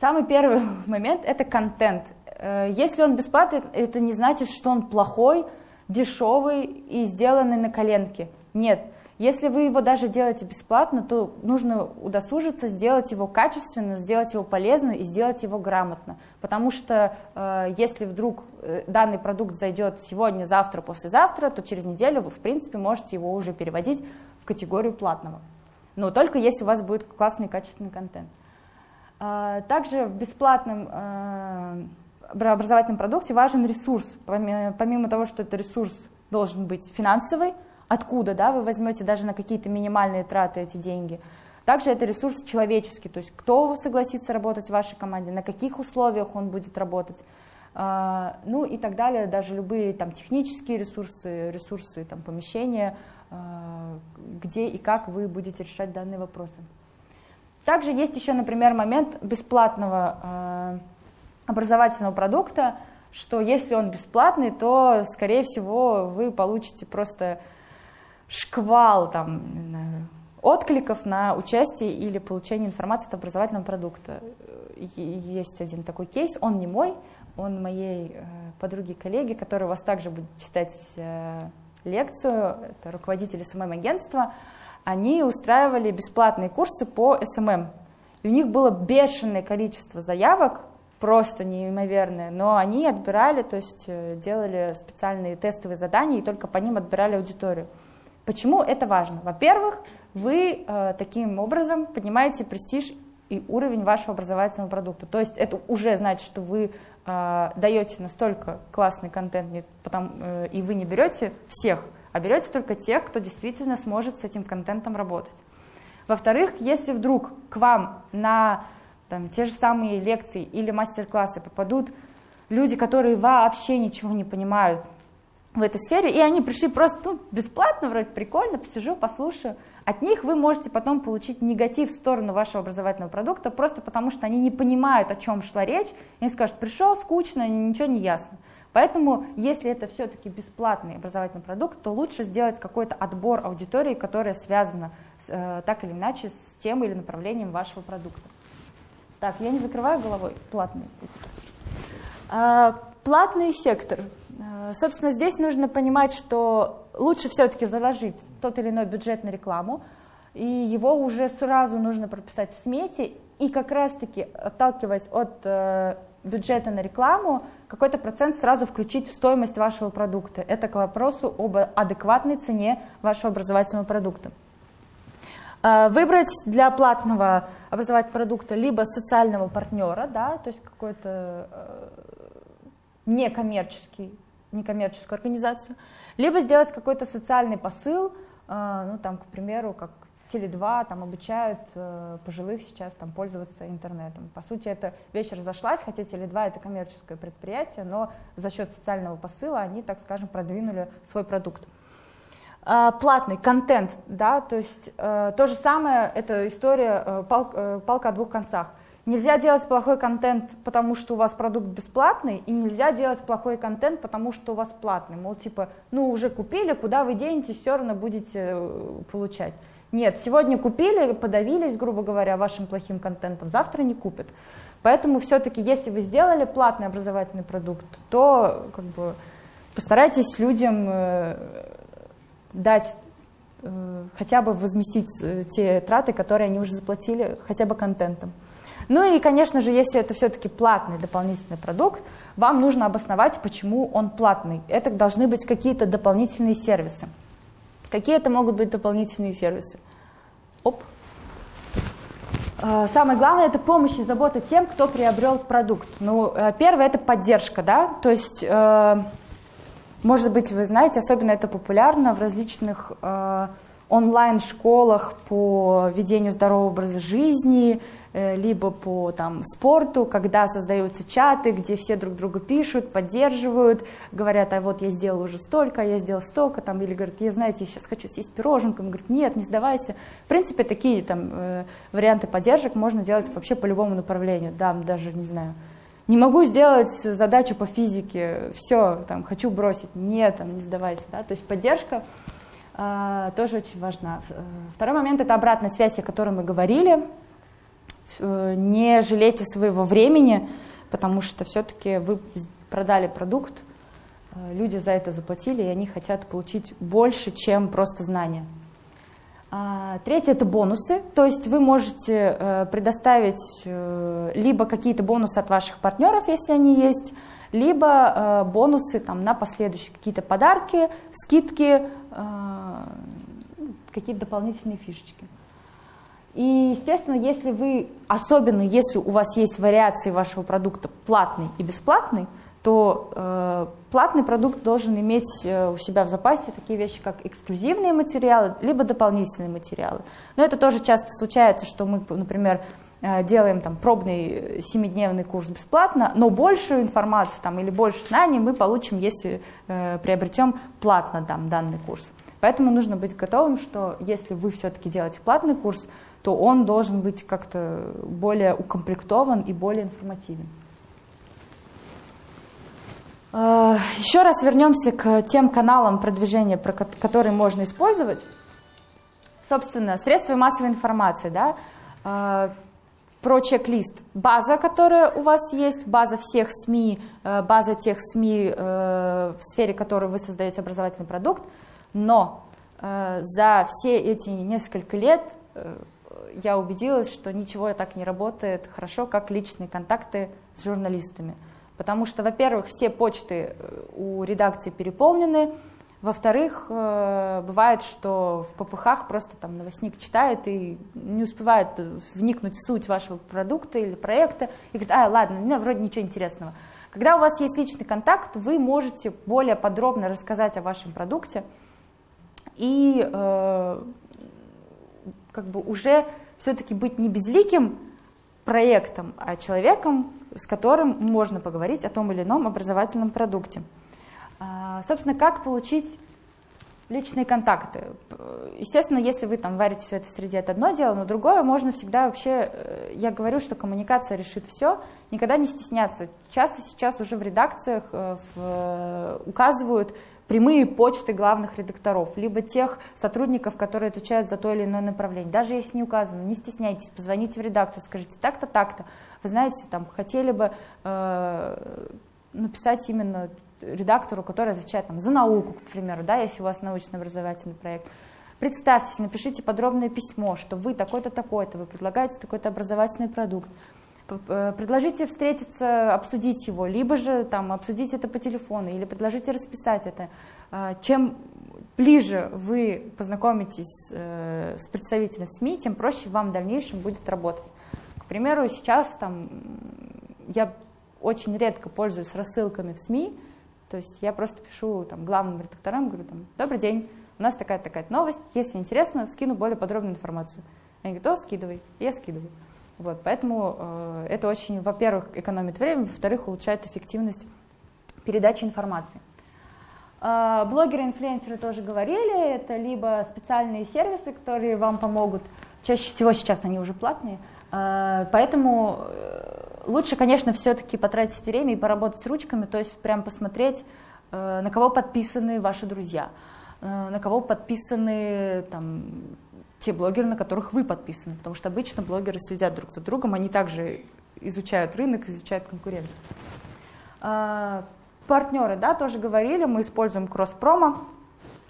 самый первый момент – это контент. Э, если он бесплатный, это не значит, что он плохой, дешевый и сделанный на коленке. Нет. Если вы его даже делаете бесплатно, то нужно удосужиться, сделать его качественно, сделать его полезно и сделать его грамотно. Потому что э, если вдруг э, данный продукт зайдет сегодня, завтра, послезавтра, то через неделю вы, в принципе, можете его уже переводить в категорию платного. Но только если у вас будет классный качественный контент. Также в бесплатном э, образовательном продукте важен ресурс. Помимо того, что это ресурс должен быть финансовый, откуда да, вы возьмете даже на какие-то минимальные траты эти деньги. Также это ресурс человеческий, то есть кто согласится работать в вашей команде, на каких условиях он будет работать, а, ну и так далее, даже любые там технические ресурсы, ресурсы там помещения, а, где и как вы будете решать данные вопросы. Также есть еще, например, момент бесплатного а, образовательного продукта, что если он бесплатный, то, скорее всего, вы получите просто шквал там, откликов на участие или получение информации от образовательного продукта. Есть один такой кейс, он не мой, он моей э, подруги-коллеги, которая у вас также будет читать э, лекцию, это руководитель СММ-агентства, они устраивали бесплатные курсы по SMM. И у них было бешеное количество заявок, просто неимоверные, но они отбирали, то есть э, делали специальные тестовые задания и только по ним отбирали аудиторию. Почему это важно? Во-первых, вы э, таким образом поднимаете престиж и уровень вашего образовательного продукта. То есть это уже значит, что вы э, даете настолько классный контент, не, потом, э, и вы не берете всех, а берете только тех, кто действительно сможет с этим контентом работать. Во-вторых, если вдруг к вам на там, те же самые лекции или мастер-классы попадут люди, которые вообще ничего не понимают в этой сфере, и они пришли просто ну, бесплатно, вроде прикольно, посижу, послушаю. От них вы можете потом получить негатив в сторону вашего образовательного продукта, просто потому что они не понимают, о чем шла речь, и они скажут, пришел, скучно, ничего не ясно. Поэтому, если это все-таки бесплатный образовательный продукт, то лучше сделать какой-то отбор аудитории, которая связана э, так или иначе с тем или направлением вашего продукта. Так, я не закрываю головой платный. А, платный сектор. А, собственно, здесь нужно понимать, что лучше все-таки заложить тот или иной бюджет на рекламу, и его уже сразу нужно прописать в смете, и как раз-таки, отталкиваясь от э, бюджета на рекламу, какой-то процент сразу включить в стоимость вашего продукта. Это к вопросу об адекватной цене вашего образовательного продукта. Э, выбрать для платного образовательного продукта либо социального партнера, да, то есть какой-то э, некоммерческий, некоммерческую организацию, либо сделать какой-то социальный посыл, э, ну там, к примеру, как Теле2 там обучают пожилых сейчас там пользоваться интернетом. По сути, эта вещь разошлась, хотя Теле2 это коммерческое предприятие, но за счет социального посыла они, так скажем, продвинули свой продукт. Э, платный контент, да, то есть э, то же самое, это история э, пал, палка о двух концах. Нельзя делать плохой контент, потому что у вас продукт бесплатный, и нельзя делать плохой контент, потому что у вас платный. Мол, типа, ну уже купили, куда вы денетесь, все равно будете получать. Нет, сегодня купили, подавились, грубо говоря, вашим плохим контентом, завтра не купят. Поэтому все-таки, если вы сделали платный образовательный продукт, то как бы, постарайтесь людям дать э, хотя бы возместить э, те траты, которые они уже заплатили хотя бы контентом. Ну и, конечно же, если это все-таки платный дополнительный продукт, вам нужно обосновать, почему он платный. Это должны быть какие-то дополнительные сервисы. Какие это могут быть дополнительные сервисы? Оп. А, самое главное – это помощь и забота тем, кто приобрел продукт. Ну, э, первое – это поддержка, да, то есть, э, может быть, вы знаете, особенно это популярно в различных э, онлайн-школах по ведению здорового образа жизни, Э, либо по там, спорту, когда создаются чаты, где все друг друга пишут, поддерживают, говорят, а вот я сделал уже столько, я сделал столько, там, или говорят, я, знаете, я сейчас хочу съесть пироженку, говорят, нет, не сдавайся. В принципе, такие там, э, варианты поддержек можно делать вообще по любому направлению, да, даже, не знаю, не могу сделать задачу по физике, все, там, хочу бросить, нет, там, не сдавайся, да, то есть поддержка э, тоже очень важна. Второй момент – это обратная связь, о которой мы говорили, не жалейте своего времени, потому что все-таки вы продали продукт, э, люди за это заплатили, и они хотят получить больше, чем просто знания. А, третье – это бонусы, то есть вы можете э, предоставить либо какие-то бонусы от ваших партнеров, если они есть, либо бонусы там, на последующие какие-то подарки, скидки, какие-то дополнительные фишечки. И, естественно, если вы, особенно если у вас есть вариации вашего продукта платный и бесплатный, то э, платный продукт должен иметь э, у себя в запасе такие вещи, как эксклюзивные материалы, либо дополнительные материалы. Но это тоже часто случается, что мы, например, э, делаем там пробный семидневный курс бесплатно, но большую информацию там, или больше знаний мы получим, если э, приобретем платно там, данный курс. Поэтому нужно быть готовым, что если вы все-таки делаете платный курс, то он должен быть как-то более укомплектован и более информативен. А, Еще раз вернемся к тем каналам продвижения, которые можно использовать. Собственно, средства массовой информации, да, а, про чек-лист. База, которая у вас есть, база всех СМИ, э, база тех СМИ, э, в сфере которой вы создаете образовательный продукт, но э, за все эти несколько лет я убедилась, что ничего так не работает хорошо, как личные контакты с журналистами. Потому что, во-первых, все почты э, у редакции переполнены, во-вторых, э, бывает, что в ППХ просто там новостник читает и не успевает вникнуть в суть вашего продукта или проекта. И говорит, а, ладно, ну, вроде ничего интересного. Когда у вас есть личный контакт, вы можете более подробно рассказать о вашем продукте. И э, как бы уже все-таки быть не безликим проектом, а человеком, с которым можно поговорить о том или ином образовательном продукте. А, собственно, как получить личные контакты. Естественно, если вы там варитесь в этой среде, это одно дело, но другое можно всегда вообще, э, я говорю, что коммуникация решит все, никогда не стесняться. Часто сейчас уже в редакциях э, э, указывают прямые почты главных редакторов, либо тех сотрудников, которые отвечают за то или иное направление. Даже если не указано, не стесняйтесь, позвоните в редакцию, скажите так-то, так-то. Вы знаете, там хотели бы э, написать именно редактору, который отвечает там, за науку, к примеру, да, если у вас научно-образовательный проект. Представьтесь, напишите подробное письмо, что вы такой-то, такой-то, вы предлагаете такой-то образовательный продукт. Э, предложите встретиться, обсудить его, либо же там, обсудить это по телефону, или предложите расписать это. А, чем ближе вы познакомитесь э, с представителем СМИ, тем проще вам в дальнейшем будет работать. К примеру, сейчас там, я очень редко пользуюсь рассылками в СМИ, то есть я просто пишу там, главным редакторам, говорю, там, добрый день, у нас такая-такая новость, если интересно, скину более подробную информацию. Они говорят, о, скидывай, я скидываю. Вот, поэтому э, это очень, во-первых, экономит время, во-вторых, улучшает эффективность передачи информации. Э, блогеры, инфлюенсеры тоже говорили, это либо специальные сервисы, которые вам помогут, чаще всего сейчас они уже платные, э, поэтому э, лучше, конечно, все-таки потратить время и поработать с ручками, то есть прям посмотреть, э, на кого подписаны ваши друзья, на кого подписаны там, те блогеры, на которых вы подписаны, потому что обычно блогеры следят друг за другом, они также изучают рынок, изучают конкурентов. А, партнеры, да, тоже говорили, мы используем кросс-промо,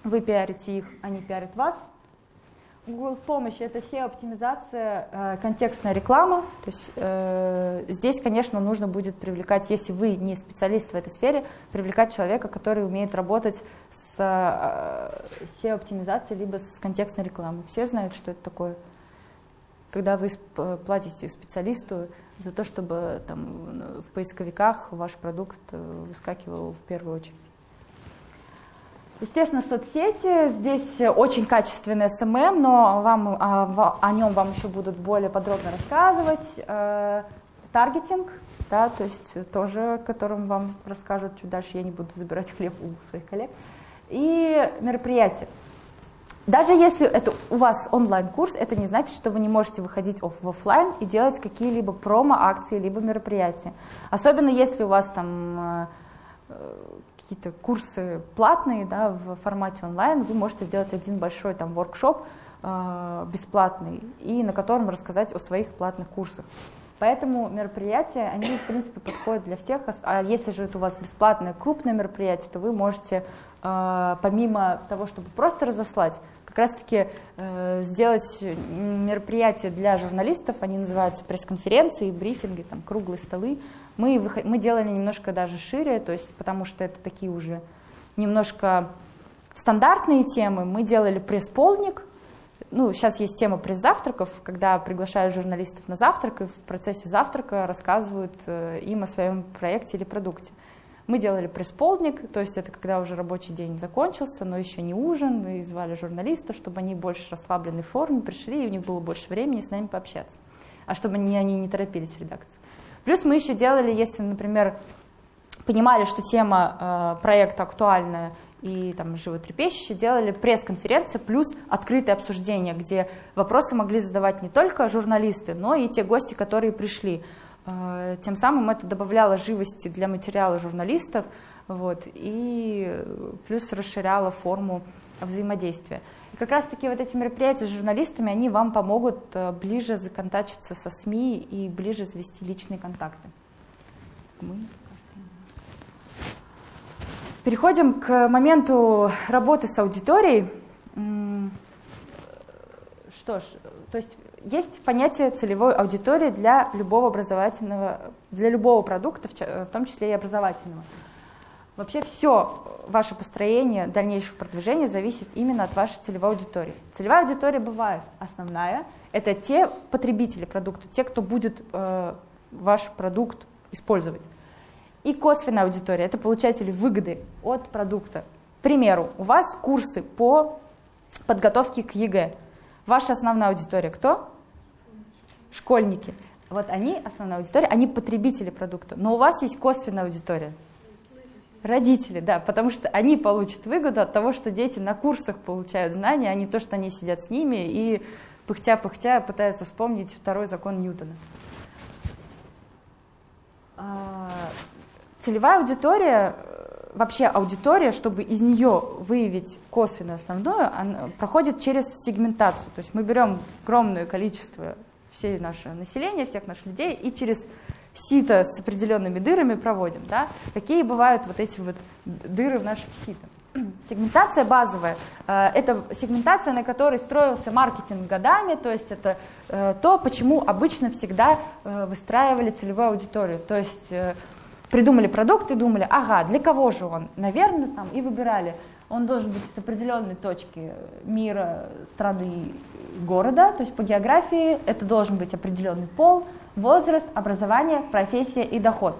вы пиарите их, они пиарят вас. Google помощи это SEO-оптимизация, э, контекстная реклама. То есть э, здесь, конечно, нужно будет привлекать, если вы не специалист в этой сфере, привлекать человека, который умеет работать с э, SEO-оптимизацией либо с контекстной рекламой. Все знают, что это такое. Когда вы платите специалисту за то, чтобы там, в поисковиках ваш продукт э, выскакивал в первую очередь. Естественно, соцсети. Здесь очень качественный SMM, но вам, о, о нем вам еще будут более подробно рассказывать. Э, таргетинг, да, то есть тоже, о котором вам расскажут чуть дальше, я не буду забирать хлеб у своих коллег. И мероприятия. Даже если это у вас онлайн-курс, это не значит, что вы не можете выходить в офлайн и делать какие-либо промо-акции, либо мероприятия. Особенно если у вас там э, какие-то курсы платные да, в формате онлайн, вы можете сделать один большой там воркшоп э, бесплатный и на котором рассказать о своих платных курсах. Поэтому мероприятия, они в принципе подходят для всех. А если же это у вас бесплатное крупное мероприятие, то вы можете э, помимо того, чтобы просто разослать, как раз-таки э, сделать мероприятия для журналистов, они называются пресс-конференции, брифинги, там, круглые столы, мы, мы делали немножко даже шире, то есть, потому что это такие уже немножко стандартные темы. Мы делали пресс-полдник, ну, сейчас есть тема пресс-завтраков, когда приглашают журналистов на завтрак, и в процессе завтрака рассказывают э, им о своем проекте или продукте. Мы делали пресс-полдник, то есть это когда уже рабочий день закончился, но еще не ужин, и звали журналистов, чтобы они больше расслабленной форме пришли, и у них было больше времени с нами пообщаться, а чтобы они, они не торопились в редакцию. Плюс мы еще делали, если, например, понимали, что тема э, проекта актуальная и там животрепещущая, делали пресс-конференцию плюс открытое обсуждение, где вопросы могли задавать не только журналисты, но и те гости, которые пришли. Э, тем самым это добавляло живости для материала журналистов вот, и плюс расширяло форму взаимодействия. Как раз-таки вот эти мероприятия с журналистами, они вам помогут э, ближе законтачиться со СМИ и ближе завести личные контакты. Переходим к моменту работы с аудиторией. Что ж, то есть есть понятие целевой аудитории для любого образовательного, для любого продукта, в том числе и образовательного. Вообще все ваше построение дальнейшего продвижения зависит именно от вашей целевой аудитории. Целевая аудитория бывает основная, это те потребители продукта, те, кто будет э, ваш продукт использовать. И косвенная аудитория, это получатели выгоды от продукта. К примеру, у вас курсы по подготовке к ЕГЭ. Ваша основная аудитория кто? Школьники. Вот они, основная аудитория, они потребители продукта. Но у вас есть косвенная аудитория. Родители, да, потому что они получат выгоду от того, что дети на курсах получают знания, а не то, что они сидят с ними и пыхтя-пыхтя пытаются вспомнить второй закон Ньютона. А, целевая аудитория, вообще аудитория, чтобы из нее выявить косвенную основную, она проходит через сегментацию. То есть мы берем огромное количество всей нашего населения, всех наших людей, и через сито с определенными дырами проводим. Да? Какие бывают вот эти вот дыры в нашем сито? Сегментация базовая э, – это сегментация, на которой строился маркетинг годами, то есть это э, то, почему обычно всегда э, выстраивали целевую аудиторию. То есть придумали продукт и думали, ага, для кого же он? Наверное, там, и выбирали. Он должен быть с определенной точки мира, страны, города, то есть по географии это должен быть определенный пол, возраст, образование, профессия и доход.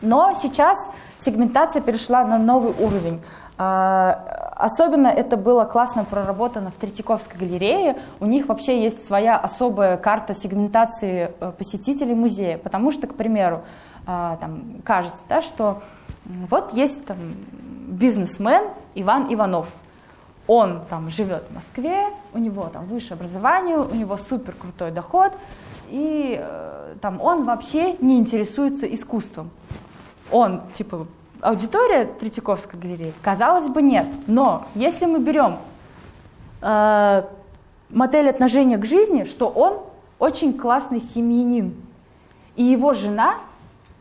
Но сейчас сегментация перешла на новый уровень. А, особенно это было классно проработано в Третьяковской галерее. У них вообще есть своя особая карта сегментации э, посетителей музея. Потому что, к примеру, а, там, кажется, да, что вот есть там, бизнесмен Иван Иванов. Он там живет в Москве, у него там высшее образование, у него супер крутой доход, и э, там он вообще не интересуется искусством. Он типа аудитория Третьяковской галереи? Казалось бы, нет. Но если мы берем э, модель отношения к жизни, что он очень классный семьянин, и его жена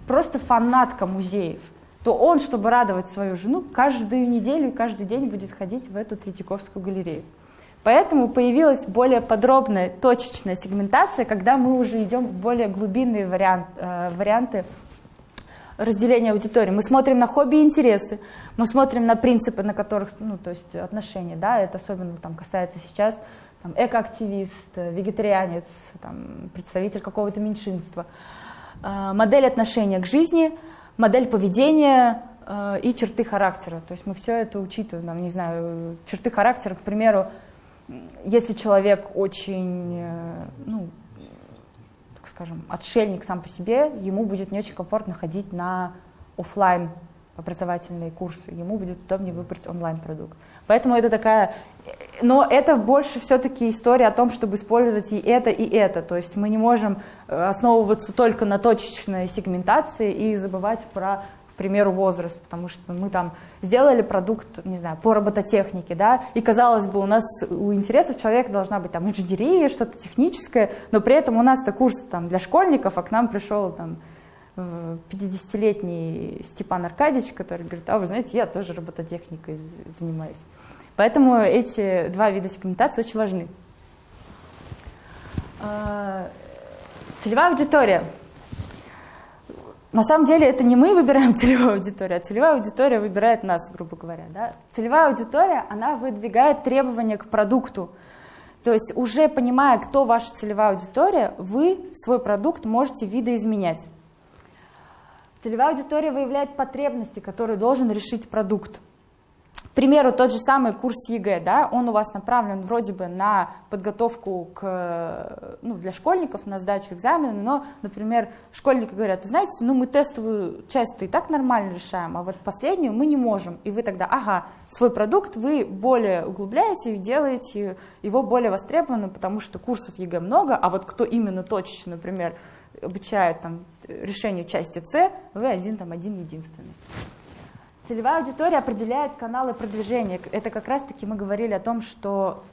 просто фанатка музеев, то он, чтобы радовать свою жену, каждую неделю и каждый день будет ходить в эту Третьяковскую галерею. Поэтому появилась более подробная, точечная сегментация, когда мы уже идем в более глубинные вариант, э, варианты разделения аудитории. Мы смотрим на хобби и интересы, мы смотрим на принципы, на которых, ну, то есть отношения, да, это особенно там касается сейчас там, экоактивист, вегетарианец, там, представитель какого-то меньшинства. Э, модель отношения к жизни, модель поведения э, и черты характера. То есть мы все это учитываем, там, не знаю, черты характера, к примеру, если человек очень, э, ну, скажем, отшельник сам по себе, ему будет не очень комфортно ходить на офлайн образовательные курсы, ему будет удобнее выбрать онлайн-продукт. Поэтому это такая... Но это больше все-таки история о том, чтобы использовать и это, и это. То есть мы не можем э, основываться только на точечной сегментации и забывать про к примеру, возраст, потому что мы там сделали продукт, не знаю, по робототехнике, да, и казалось бы, у нас у интересов человека должна быть там инженерия, что-то техническое, но при этом у нас-то курс там для школьников, а к нам пришел там 50-летний э, Степан Аркадьевич, который говорит, а вы знаете, я тоже робототехникой занимаюсь. Поэтому эти два вида сегментации очень важны. А, целевая аудитория. На самом деле это не мы выбираем целевую аудиторию, а целевая аудитория выбирает нас, грубо говоря. Да? Целевая аудитория, она выдвигает требования к продукту. То есть уже понимая, кто ваша целевая аудитория, вы свой продукт можете видоизменять. Целевая аудитория выявляет потребности, которые должен решить продукт. К примеру, тот же самый курс ЕГЭ, да, он у вас направлен вроде бы на подготовку к, ну, для школьников, на сдачу экзамена, но, например, школьники говорят, знаете, ну мы тестовую часть-то и так нормально решаем, а вот последнюю мы не можем. И вы тогда, ага, свой продукт вы более углубляете и делаете его более востребованным, потому что курсов ЕГЭ много, а вот кто именно точечно, например, обучает там, решению части С, вы один там один единственный. Целевая аудитория определяет каналы продвижения. Это как раз-таки мы говорили о том, что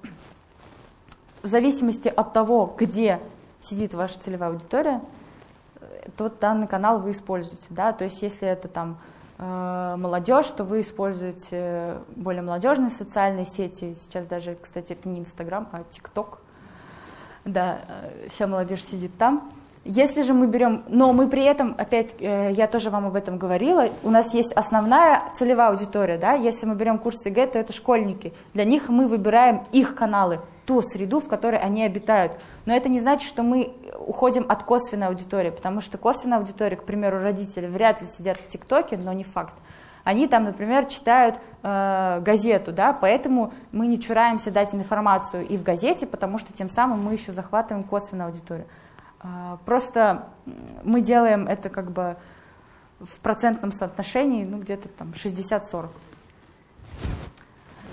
в зависимости от того, где сидит ваша целевая аудитория, тот данный канал вы используете. Да? То есть если это там э, молодежь, то вы используете более молодежные социальные сети. Сейчас даже, кстати, это не Инстаграм, а ТикТок. Да, э, вся молодежь сидит там. Если же мы берем, но мы при этом, опять, э, я тоже вам об этом говорила, у нас есть основная целевая аудитория, да, если мы берем курс ЕГЭ, то это школьники, для них мы выбираем их каналы, ту среду, в которой они обитают. Но это не значит, что мы уходим от косвенной аудитории, потому что косвенная аудитория, к примеру, родители вряд ли сидят в ТикТоке, но не факт. Они там, например, читают э, газету, да, поэтому мы не чураемся дать информацию и в газете, потому что тем самым мы еще захватываем косвенную аудиторию. А, просто мы делаем это как бы в процентном соотношении, ну где-то там 60-40.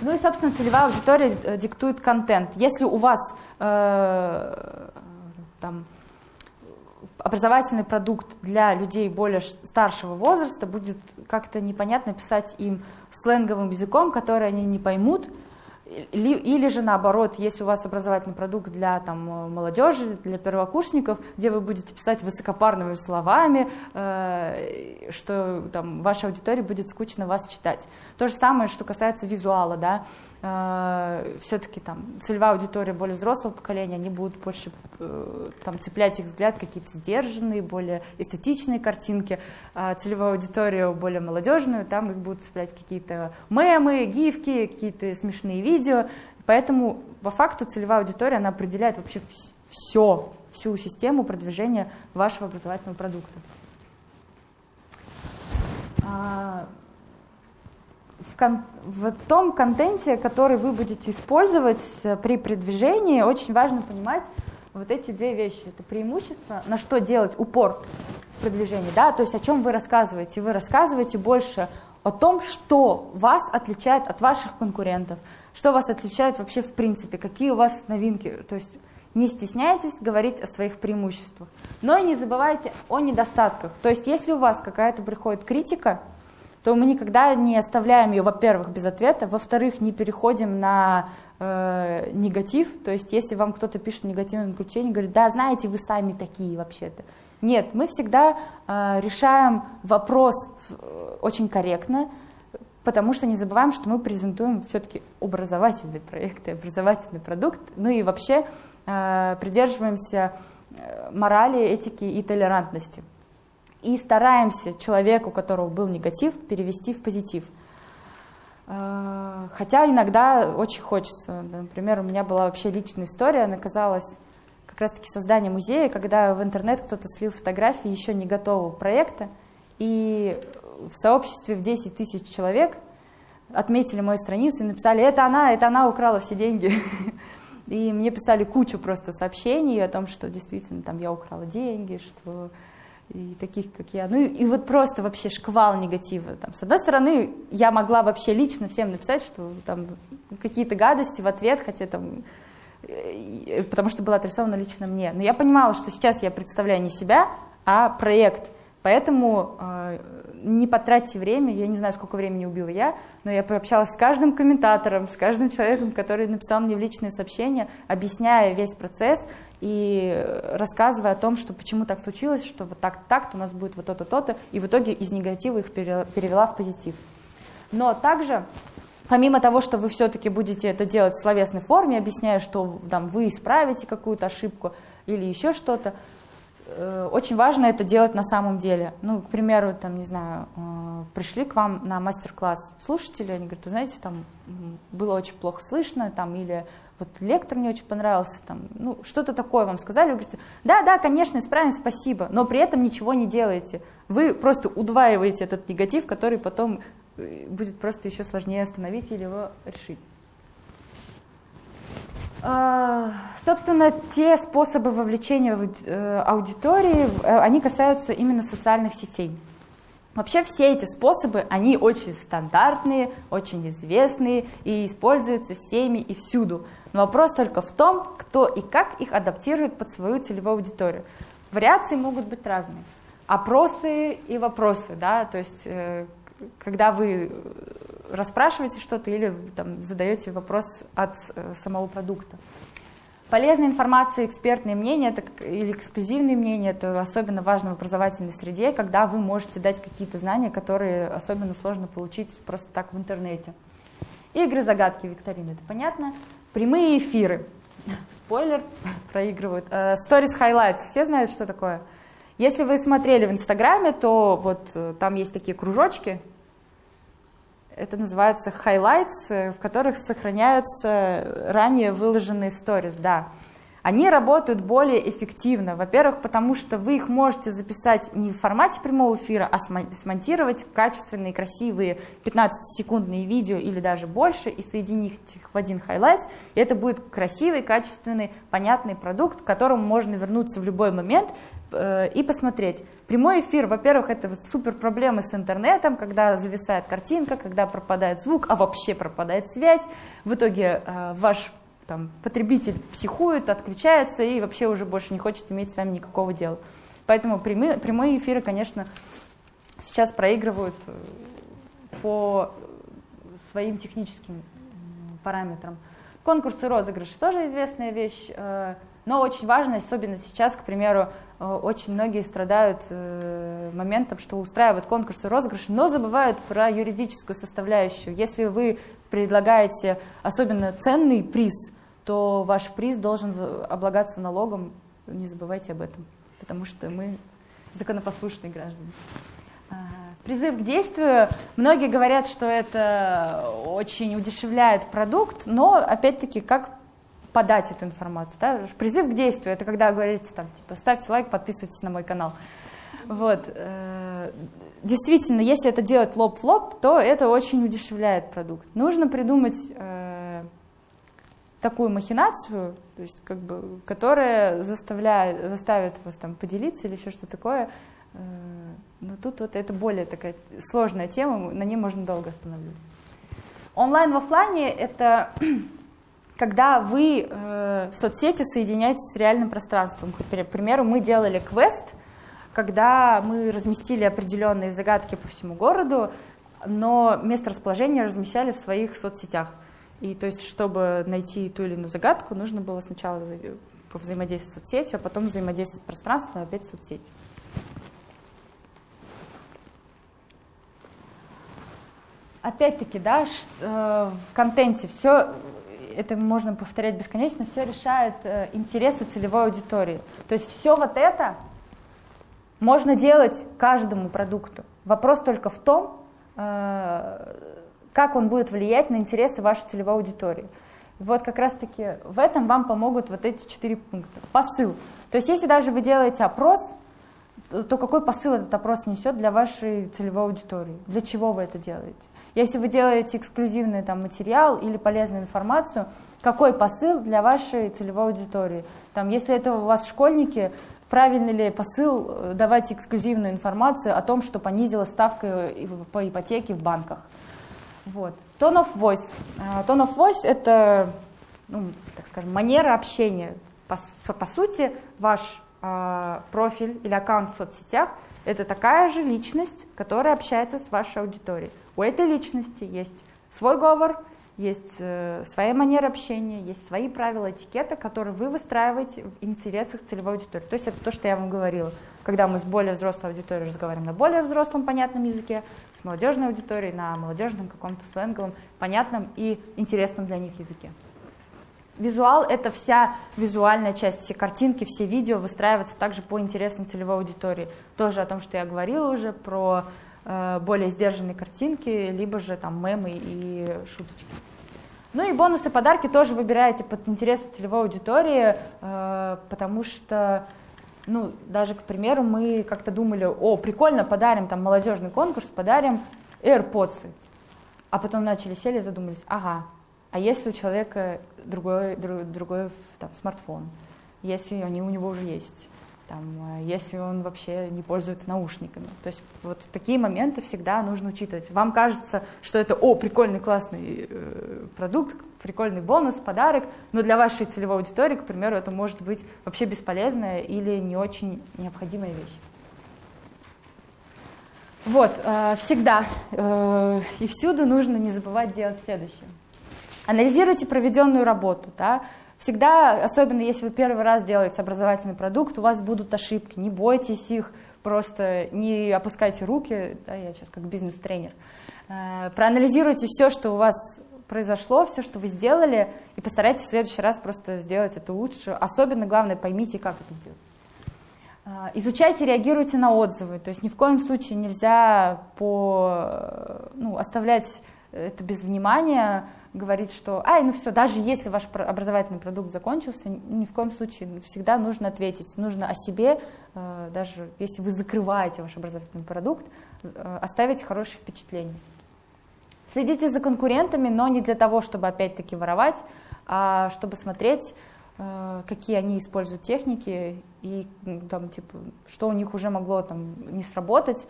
Ну и, собственно, целевая аудитория э, диктует контент. Если у вас э, там, образовательный продукт для людей более старшего возраста, будет как-то непонятно писать им сленговым языком, который они не поймут, или же наоборот, если у вас образовательный продукт для там, молодежи, для первокурсников, где вы будете писать высокопарными словами, э, что там, вашей аудитории будет скучно вас читать. То же самое, что касается визуала. Да? э, все-таки там целевая аудитория более взрослого поколения, они будут больше там цеплять их взгляд какие-то сдержанные, более эстетичные картинки, а целевую аудиторию более молодежную, там их будут цеплять какие-то мемы, гифки, какие-то смешные видео, поэтому по факту целевая аудитория, она определяет вообще все, всю систему продвижения вашего образовательного продукта. А, в, в том контенте, который вы будете использовать при продвижении, очень важно понимать вот эти две вещи. Это преимущество, на что делать упор в продвижении, да, то есть о чем вы рассказываете. Вы рассказываете больше о том, что вас отличает от ваших конкурентов, что вас отличает вообще в принципе, какие у вас новинки. То есть не стесняйтесь говорить о своих преимуществах. Но и не забывайте о недостатках. То есть если у вас какая-то приходит критика, то мы никогда не оставляем ее, во-первых, без ответа, во-вторых, не переходим на э, негатив. То есть если вам кто-то пишет в негативном ключе, говорит, да, знаете, вы сами такие вообще-то. Нет, мы всегда э, решаем вопрос э, очень корректно, потому что не забываем, что мы презентуем все-таки образовательный проект и образовательный продукт, ну и вообще э, придерживаемся э, морали, этики и толерантности. И стараемся человеку, у которого был негатив, перевести в позитив. Э, хотя иногда очень хочется. Например, у меня была вообще личная история, она казалась как раз-таки создание музея, когда в интернет кто-то слил фотографии еще не готового проекта, и в сообществе в 10 тысяч человек отметили мою страницу и написали, это она, это она украла все деньги. И мне писали кучу просто сообщений о том, что действительно там я украла деньги, что и таких, как я. Ну и, вот просто вообще шквал негатива. Там, с одной стороны, я могла вообще лично всем написать, что там какие-то гадости в ответ, хотя там э, потому что было адресовано лично мне. Но я понимала, что сейчас я представляю не себя, а проект. Поэтому э, не потратьте время, я не знаю, сколько времени убила я, но я пообщалась с каждым комментатором, с каждым человеком, который написал мне в личное сообщение, объясняя весь процесс и рассказывая о том, что почему так случилось, что вот так так у нас будет вот то-то, то-то, и в итоге из негатива их перевела в позитив. Но также помимо того, что вы все-таки будете это делать в словесной форме, объясняя, что там, вы исправите какую-то ошибку или еще что-то, Э, очень важно это делать на самом деле. Ну, к примеру, там, не знаю, э, пришли к вам на мастер-класс слушатели, они говорят, вы знаете, там было очень плохо слышно, там, или вот лектор мне очень понравился, там, ну, что-то такое вам сказали, вы говорите, да, да, конечно, исправим, спасибо, но при этом ничего не делаете. Вы просто удваиваете этот негатив, который потом э, будет просто еще сложнее остановить или его решить. А, собственно, те способы вовлечения э, аудитории, э, они касаются именно социальных сетей. Вообще все эти способы, они очень стандартные, очень известные и используются всеми и всюду. Вопрос только в том, кто и как их адаптирует под свою целевую аудиторию. Вариации могут быть разные. Опросы и вопросы, да, то есть э, когда вы расспрашиваете что-то или там, задаете вопрос от э, самого продукта. Полезная информация, экспертные мнения это, или эксклюзивные мнения, это особенно важно в образовательной среде, когда вы можете дать какие-то знания, которые особенно сложно получить просто так в интернете. Игры, загадки, викторины, это понятно. Прямые эфиры. Спойлер, проигрывают. Э, stories Highlights, все знают, что такое? Если вы смотрели в Инстаграме, то вот э, там есть такие кружочки, это называется highlights, э, в которых сохраняются ранее выложенные stories, да. Они работают более эффективно. Во-первых, потому что вы их можете записать не в формате прямого эфира, а смонтировать качественные, красивые 15-секундные видео или даже больше и соединить их в один highlights. И это будет красивый, качественный, понятный продукт, к которому можно вернуться в любой момент Э, и посмотреть. Прямой эфир, во-первых, это супер проблемы с интернетом, когда зависает картинка, когда пропадает звук, а вообще пропадает связь. В итоге э, ваш там, потребитель психует, отключается и вообще уже больше не хочет иметь с вами никакого дела. Поэтому прямые, прямые эфиры, конечно, сейчас проигрывают э, по своим техническим параметрам. Конкурсы розыгрыши тоже известная вещь Но очень важно, особенно сейчас, к примеру, э, очень многие страдают э, моментом, что устраивают конкурсы, розыгрыши, но забывают про юридическую составляющую. Если вы предлагаете особенно ценный приз, то ваш приз должен облагаться налогом, не забывайте об этом, потому что мы законопослушные граждане. А, призыв к действию. Многие говорят, что это очень удешевляет продукт, но опять-таки как подать эту информацию. Да? Призыв к действию это когда говорите там типа ставьте лайк, подписывайтесь на мой канал. Вот. Э, действительно, если это делать лоб в лоб, то это очень удешевляет продукт. Нужно придумать э, такую махинацию, то есть как бы, которая заставляет, заставит вас там поделиться или еще что-то такое. Э, но тут вот это более такая сложная тема, на ней можно долго останавливаться. Онлайн в офлайне это когда вы э, в соцсети соединяетесь с реальным пространством. К примеру, мы делали квест, когда мы разместили определенные загадки по всему городу, но место расположения размещали в своих соцсетях. И то есть, чтобы найти ту или иную загадку, нужно было сначала взаимодействовать с соцсетью, а потом взаимодействовать с пространством, опять с соцсетью. Опять-таки, да, э, в контенте все, это можно повторять бесконечно, все решает э, интересы целевой аудитории. То есть все вот это можно делать каждому продукту. Вопрос только в том, э, как он будет влиять на интересы вашей целевой аудитории. Вот как раз-таки в этом вам помогут вот эти четыре пункта. Посыл. То есть если даже вы делаете опрос, то какой посыл этот опрос несет для вашей целевой аудитории? Для чего вы это делаете? Если вы делаете эксклюзивный там, материал или полезную информацию, какой посыл для вашей целевой аудитории? Там, если это у вас школьники, правильный ли посыл э, давать эксклюзивную информацию о том, что понизила ставка по ипотеке в банках? Вот. Tone of voice. Uh, tone of voice — это, ну, так скажем, манера общения. По, по сути, ваш uh, профиль или аккаунт в соцсетях — это такая же личность, которая общается с вашей аудиторией. У этой личности есть свой говор, есть э, своя манера общения, есть свои правила этикета, которые вы выстраиваете в интересах целевой аудитории. То есть это то, что я вам говорила. Когда мы с более взрослой аудиторией разговариваем на более взрослом понятном языке, с молодежной аудиторией на молодежном каком-то сленговом, понятном и интересном для них языке. Визуал — это вся визуальная часть, все картинки, все видео выстраиваются также по интересам целевой аудитории. Тоже о том, что я говорила уже, про э, более сдержанные картинки, либо же там мемы и шуточки. Ну и бонусы, подарки тоже выбираете под интересы целевой аудитории, э, потому что, ну, даже, к примеру, мы как-то думали, о, прикольно, подарим там молодежный конкурс, подарим AirPods. А потом начали сели и задумались, ага, а если у человека другой, другой, другой там, смартфон, если они у него уже есть, там, э, если он вообще не пользуется наушниками. То есть вот такие моменты всегда нужно учитывать. Вам кажется, что это, о, прикольный, классный э, продукт, прикольный бонус, подарок, но для вашей целевой аудитории, к примеру, это может быть вообще бесполезная или не очень необходимая вещь. Вот, э, всегда э, и всюду нужно не забывать делать следующее. Анализируйте проведенную работу, да, Всегда, особенно если вы первый раз делаете образовательный продукт, у вас будут ошибки, не бойтесь их, просто не опускайте руки, да, я сейчас как бизнес-тренер. Э, проанализируйте все, что у вас произошло, все, что вы сделали, и постарайтесь в следующий раз просто сделать это лучше. Особенно, главное, поймите, как это делать. Э, изучайте, реагируйте на отзывы. То есть ни в коем случае нельзя по, ну, оставлять это без внимания говорить, что, ай, ну все, даже если ваш образовательный продукт закончился, ни в коем случае всегда нужно ответить, нужно о себе, э, даже если вы закрываете ваш образовательный продукт, э, оставить хорошее впечатление. Следите за конкурентами, но не для того, чтобы опять-таки воровать, а чтобы смотреть, э, какие они используют техники и там, типа, что у них уже могло там, не сработать,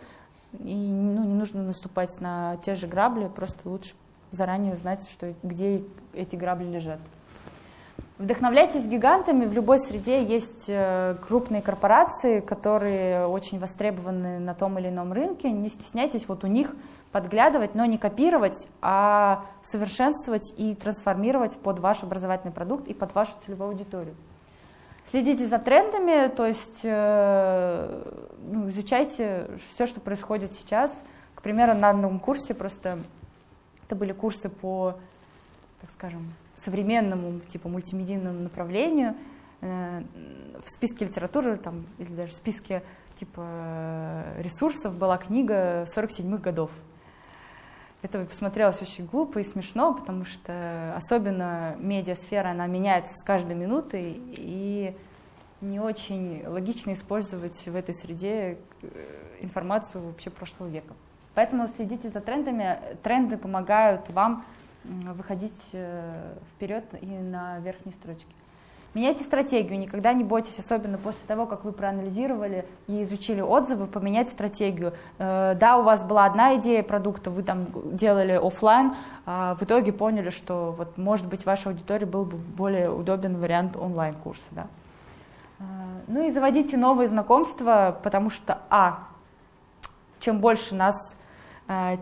и ну, не нужно наступать на те же грабли, просто лучше заранее знать, что, где эти грабли лежат. Вдохновляйтесь гигантами. В любой среде есть э, крупные корпорации, которые очень востребованы на том или ином рынке. Не стесняйтесь вот у них подглядывать, но не копировать, а совершенствовать и трансформировать под ваш образовательный продукт и под вашу целевую аудиторию. Следите за трендами, то есть э, ну, изучайте все, что происходит сейчас. К примеру, на одном курсе просто это были курсы по, так скажем, современному типа мультимедийному направлению. Э, в списке литературы там, или даже в списке типа ресурсов была книга 47-х годов. Это посмотрелось очень глупо и смешно, потому что особенно медиасфера, она меняется с каждой минутой, и не очень логично использовать в этой среде э, информацию вообще прошлого века. Поэтому следите за трендами. Тренды помогают вам выходить э, вперед и на верхней строчке. Меняйте стратегию, никогда не бойтесь, особенно после того, как вы проанализировали и изучили отзывы, поменять стратегию. Э, да, у вас была одна идея продукта, вы там делали офлайн, а в итоге поняли, что вот, может быть, вашей аудитории был бы более удобен вариант онлайн-курса. Да? Э, ну и заводите новые знакомства, потому что, а, чем больше нас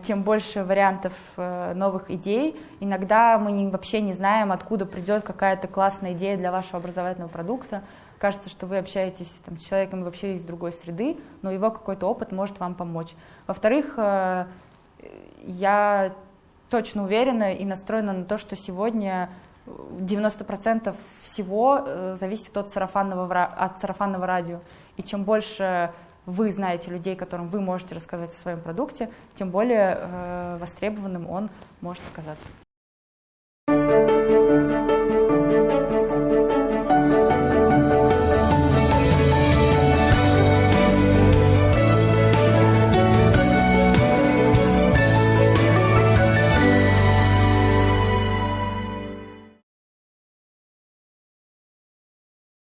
тем больше вариантов э, новых идей. Иногда мы не, вообще не знаем, откуда придет какая-то классная идея для вашего образовательного продукта. Кажется, что вы общаетесь там, с человеком вообще из другой среды, но его какой-то опыт может вам помочь. Во-вторых, э, я точно уверена и настроена на то, что сегодня 90% всего зависит от сарафанного, от сарафанного радио. И чем больше вы знаете людей, которым вы можете рассказать о своем продукте, тем более э, востребованным он может оказаться.